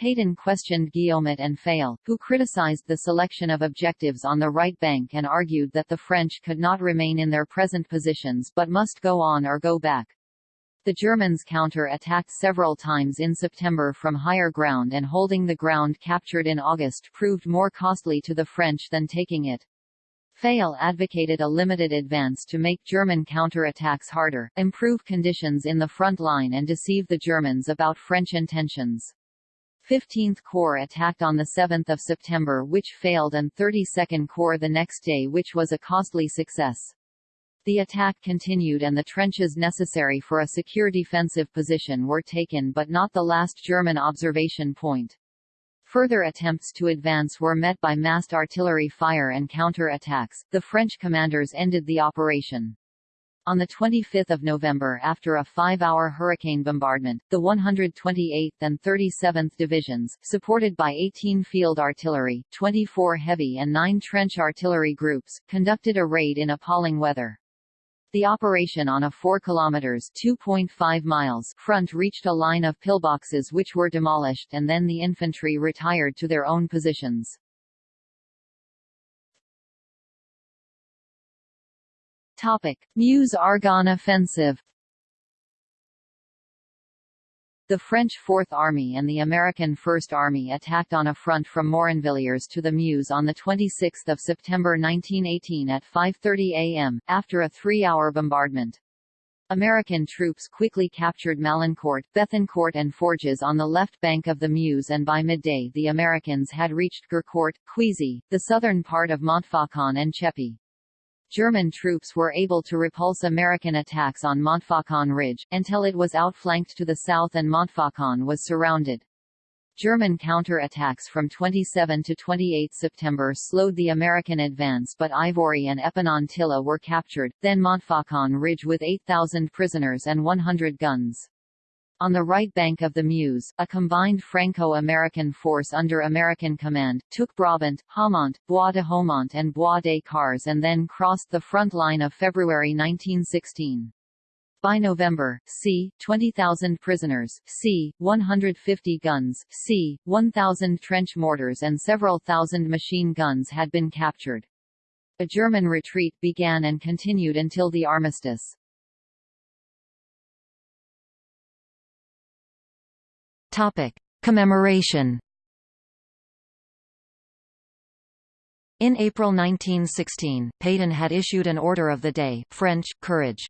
Pétain questioned Guillaumat and Fayolle, who criticized the selection of objectives on the right bank and argued that the French could not remain in their present positions but must go on or go back. The Germans counter-attacked several times in September from higher ground and holding the ground captured in August proved more costly to the French than taking it. Fayolle advocated a limited advance to make German counter-attacks harder, improve conditions in the front line and deceive the Germans about French intentions. 15th Corps attacked on 7 September which failed and 32nd Corps the next day which was a costly success. The attack continued and the trenches necessary for a secure defensive position were taken but not the last German observation point. Further attempts to advance were met by massed artillery fire and counter-attacks. The French commanders ended the operation. On 25 November after a five-hour hurricane bombardment, the 128th and 37th Divisions, supported by 18 field artillery, 24 heavy and 9 trench artillery groups, conducted a raid in appalling weather. The operation on a 4 kilometers (2.5 miles) front reached a line of pillboxes which were demolished and then the infantry retired to their own positions. Topic: Meuse-Argonne offensive the French Fourth Army and the American First Army attacked on a front from Moronvilliers to the Meuse on 26 September 1918 at 5.30 am, after a three-hour bombardment. American troops quickly captured Malancourt, Béthincourt and Forges on the left bank of the Meuse and by midday the Americans had reached Gercourt, Cuisy, the southern part of Montfaucon and Cheppy. German troops were able to repulse American attacks on Montfaucon Ridge, until it was outflanked to the south and Montfaucon was surrounded. German counter-attacks from 27 to 28 September slowed the American advance but Ivoiry and Épinonville were captured, then Montfaucon Ridge with 8,000 prisoners and 100 guns. On the right bank of the Meuse, a combined Franco-American force under American command, took Brabant, Haumont, Bois de Haumont and Bois des Caures and then crossed the front line of February 1916. By November, c. 20,000 prisoners, c. 150 guns, c. 1,000 trench mortars and several thousand machine guns had been captured. A German retreat began and continued until the armistice. Topic: Commemoration. In April 1916, Pétain had issued an Order of the Day French, Courage.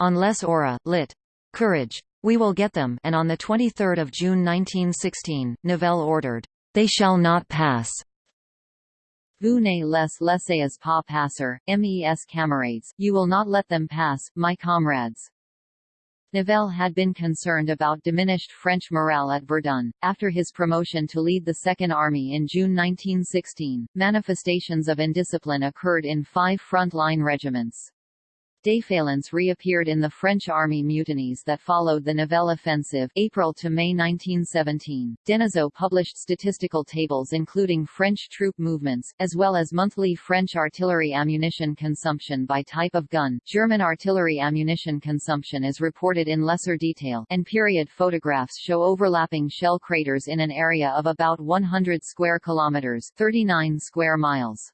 On Les Aura, lit. Courage. We will get them and on 23 June 1916, Nivelle ordered, They shall not pass. Vous ne les laissez pas passer, mes camarades, you will not let them pass, my comrades. Nivelle had been concerned about diminished French morale at Verdun. After his promotion to lead the Second Army in June 1916, manifestations of indiscipline occurred in five front-line regiments. Défaillance reappeared in the French army mutinies that followed the Nivelle offensive April to May 1917. Denizot published statistical tables including French troop movements, as well as monthly French artillery ammunition consumption by type of gun. German artillery ammunition consumption is reported in lesser detail, and period photographs show overlapping shell craters in an area of about 100 square kilometers 39 square miles.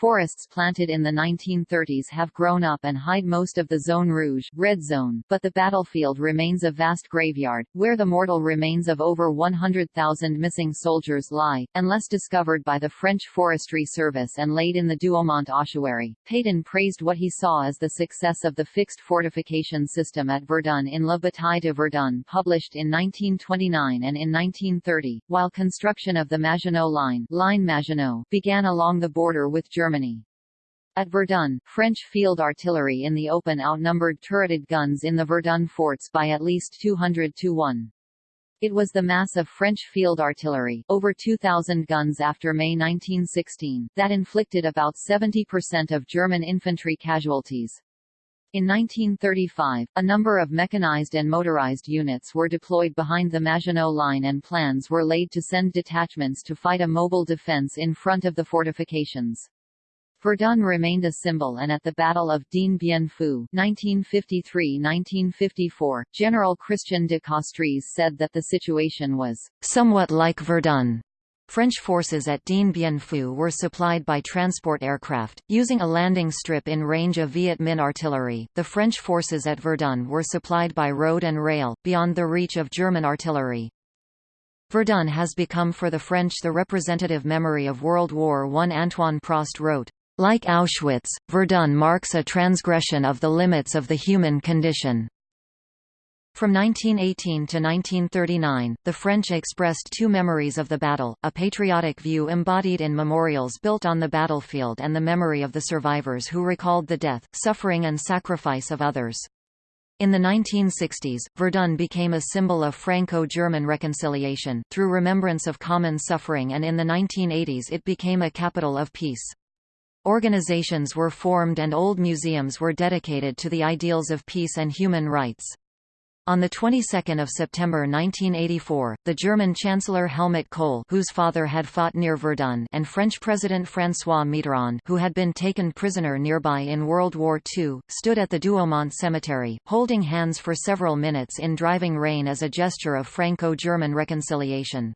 Forests planted in the 1930s have grown up and hide most of the Zone Rouge red zone, but the battlefield remains a vast graveyard, where the mortal remains of over 100,000 missing soldiers lie, unless discovered by the French Forestry Service and laid in the Douaumont ossuary. Pétain praised what he saw as the success of the fixed fortification system at Verdun in La Bataille de Verdun published in 1929 and in 1930, while construction of the Maginot Line, line Maginot began along the border with Germany Germany. At Verdun, French field artillery in the open outnumbered turreted guns in the Verdun forts by at least 200 to 1. It was the mass of French field artillery, over 2,000 guns after May 1916, that inflicted about 70% of German infantry casualties. In 1935, a number of mechanized and motorized units were deployed behind the Maginot Line and plans were laid to send detachments to fight a mobile defense in front of the fortifications. Verdun remained a symbol and at the Battle of Dien Bien Phu 1953–1954, General Christian de Castries said that the situation was somewhat like Verdun. French forces at Dien Bien Phu were supplied by transport aircraft, using a landing strip in range of Viet Minh artillery. The French forces at Verdun were supplied by road and rail, beyond the reach of German artillery. Verdun has become for the French the representative memory of World War I. Antoine Prost wrote, like Auschwitz, Verdun marks a transgression of the limits of the human condition. From 1918 to 1939, the French expressed two memories of the battle, a patriotic view embodied in memorials built on the battlefield and the memory of the survivors who recalled the death, suffering and sacrifice of others. In the 1960s, Verdun became a symbol of Franco-German reconciliation, through remembrance of common suffering and in the 1980s it became a capital of peace. Organizations were formed and old museums were dedicated to the ideals of peace and human rights. On the 22nd of September 1984, the German Chancellor Helmut Kohl, whose father had fought near Verdun, and French President François Mitterrand, who had been taken prisoner nearby in World War II, stood at the Douaumont Cemetery, holding hands for several minutes in driving rain as a gesture of Franco-German reconciliation.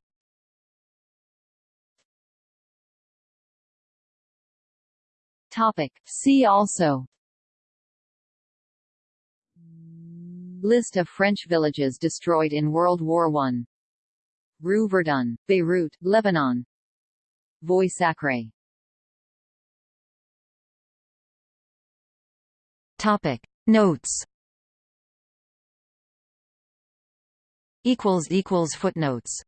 Topic. See also List of French villages destroyed in World War I Rue Verdun, Beirut, Lebanon Voie Sacrée Topic. Notes Equals equals Footnotes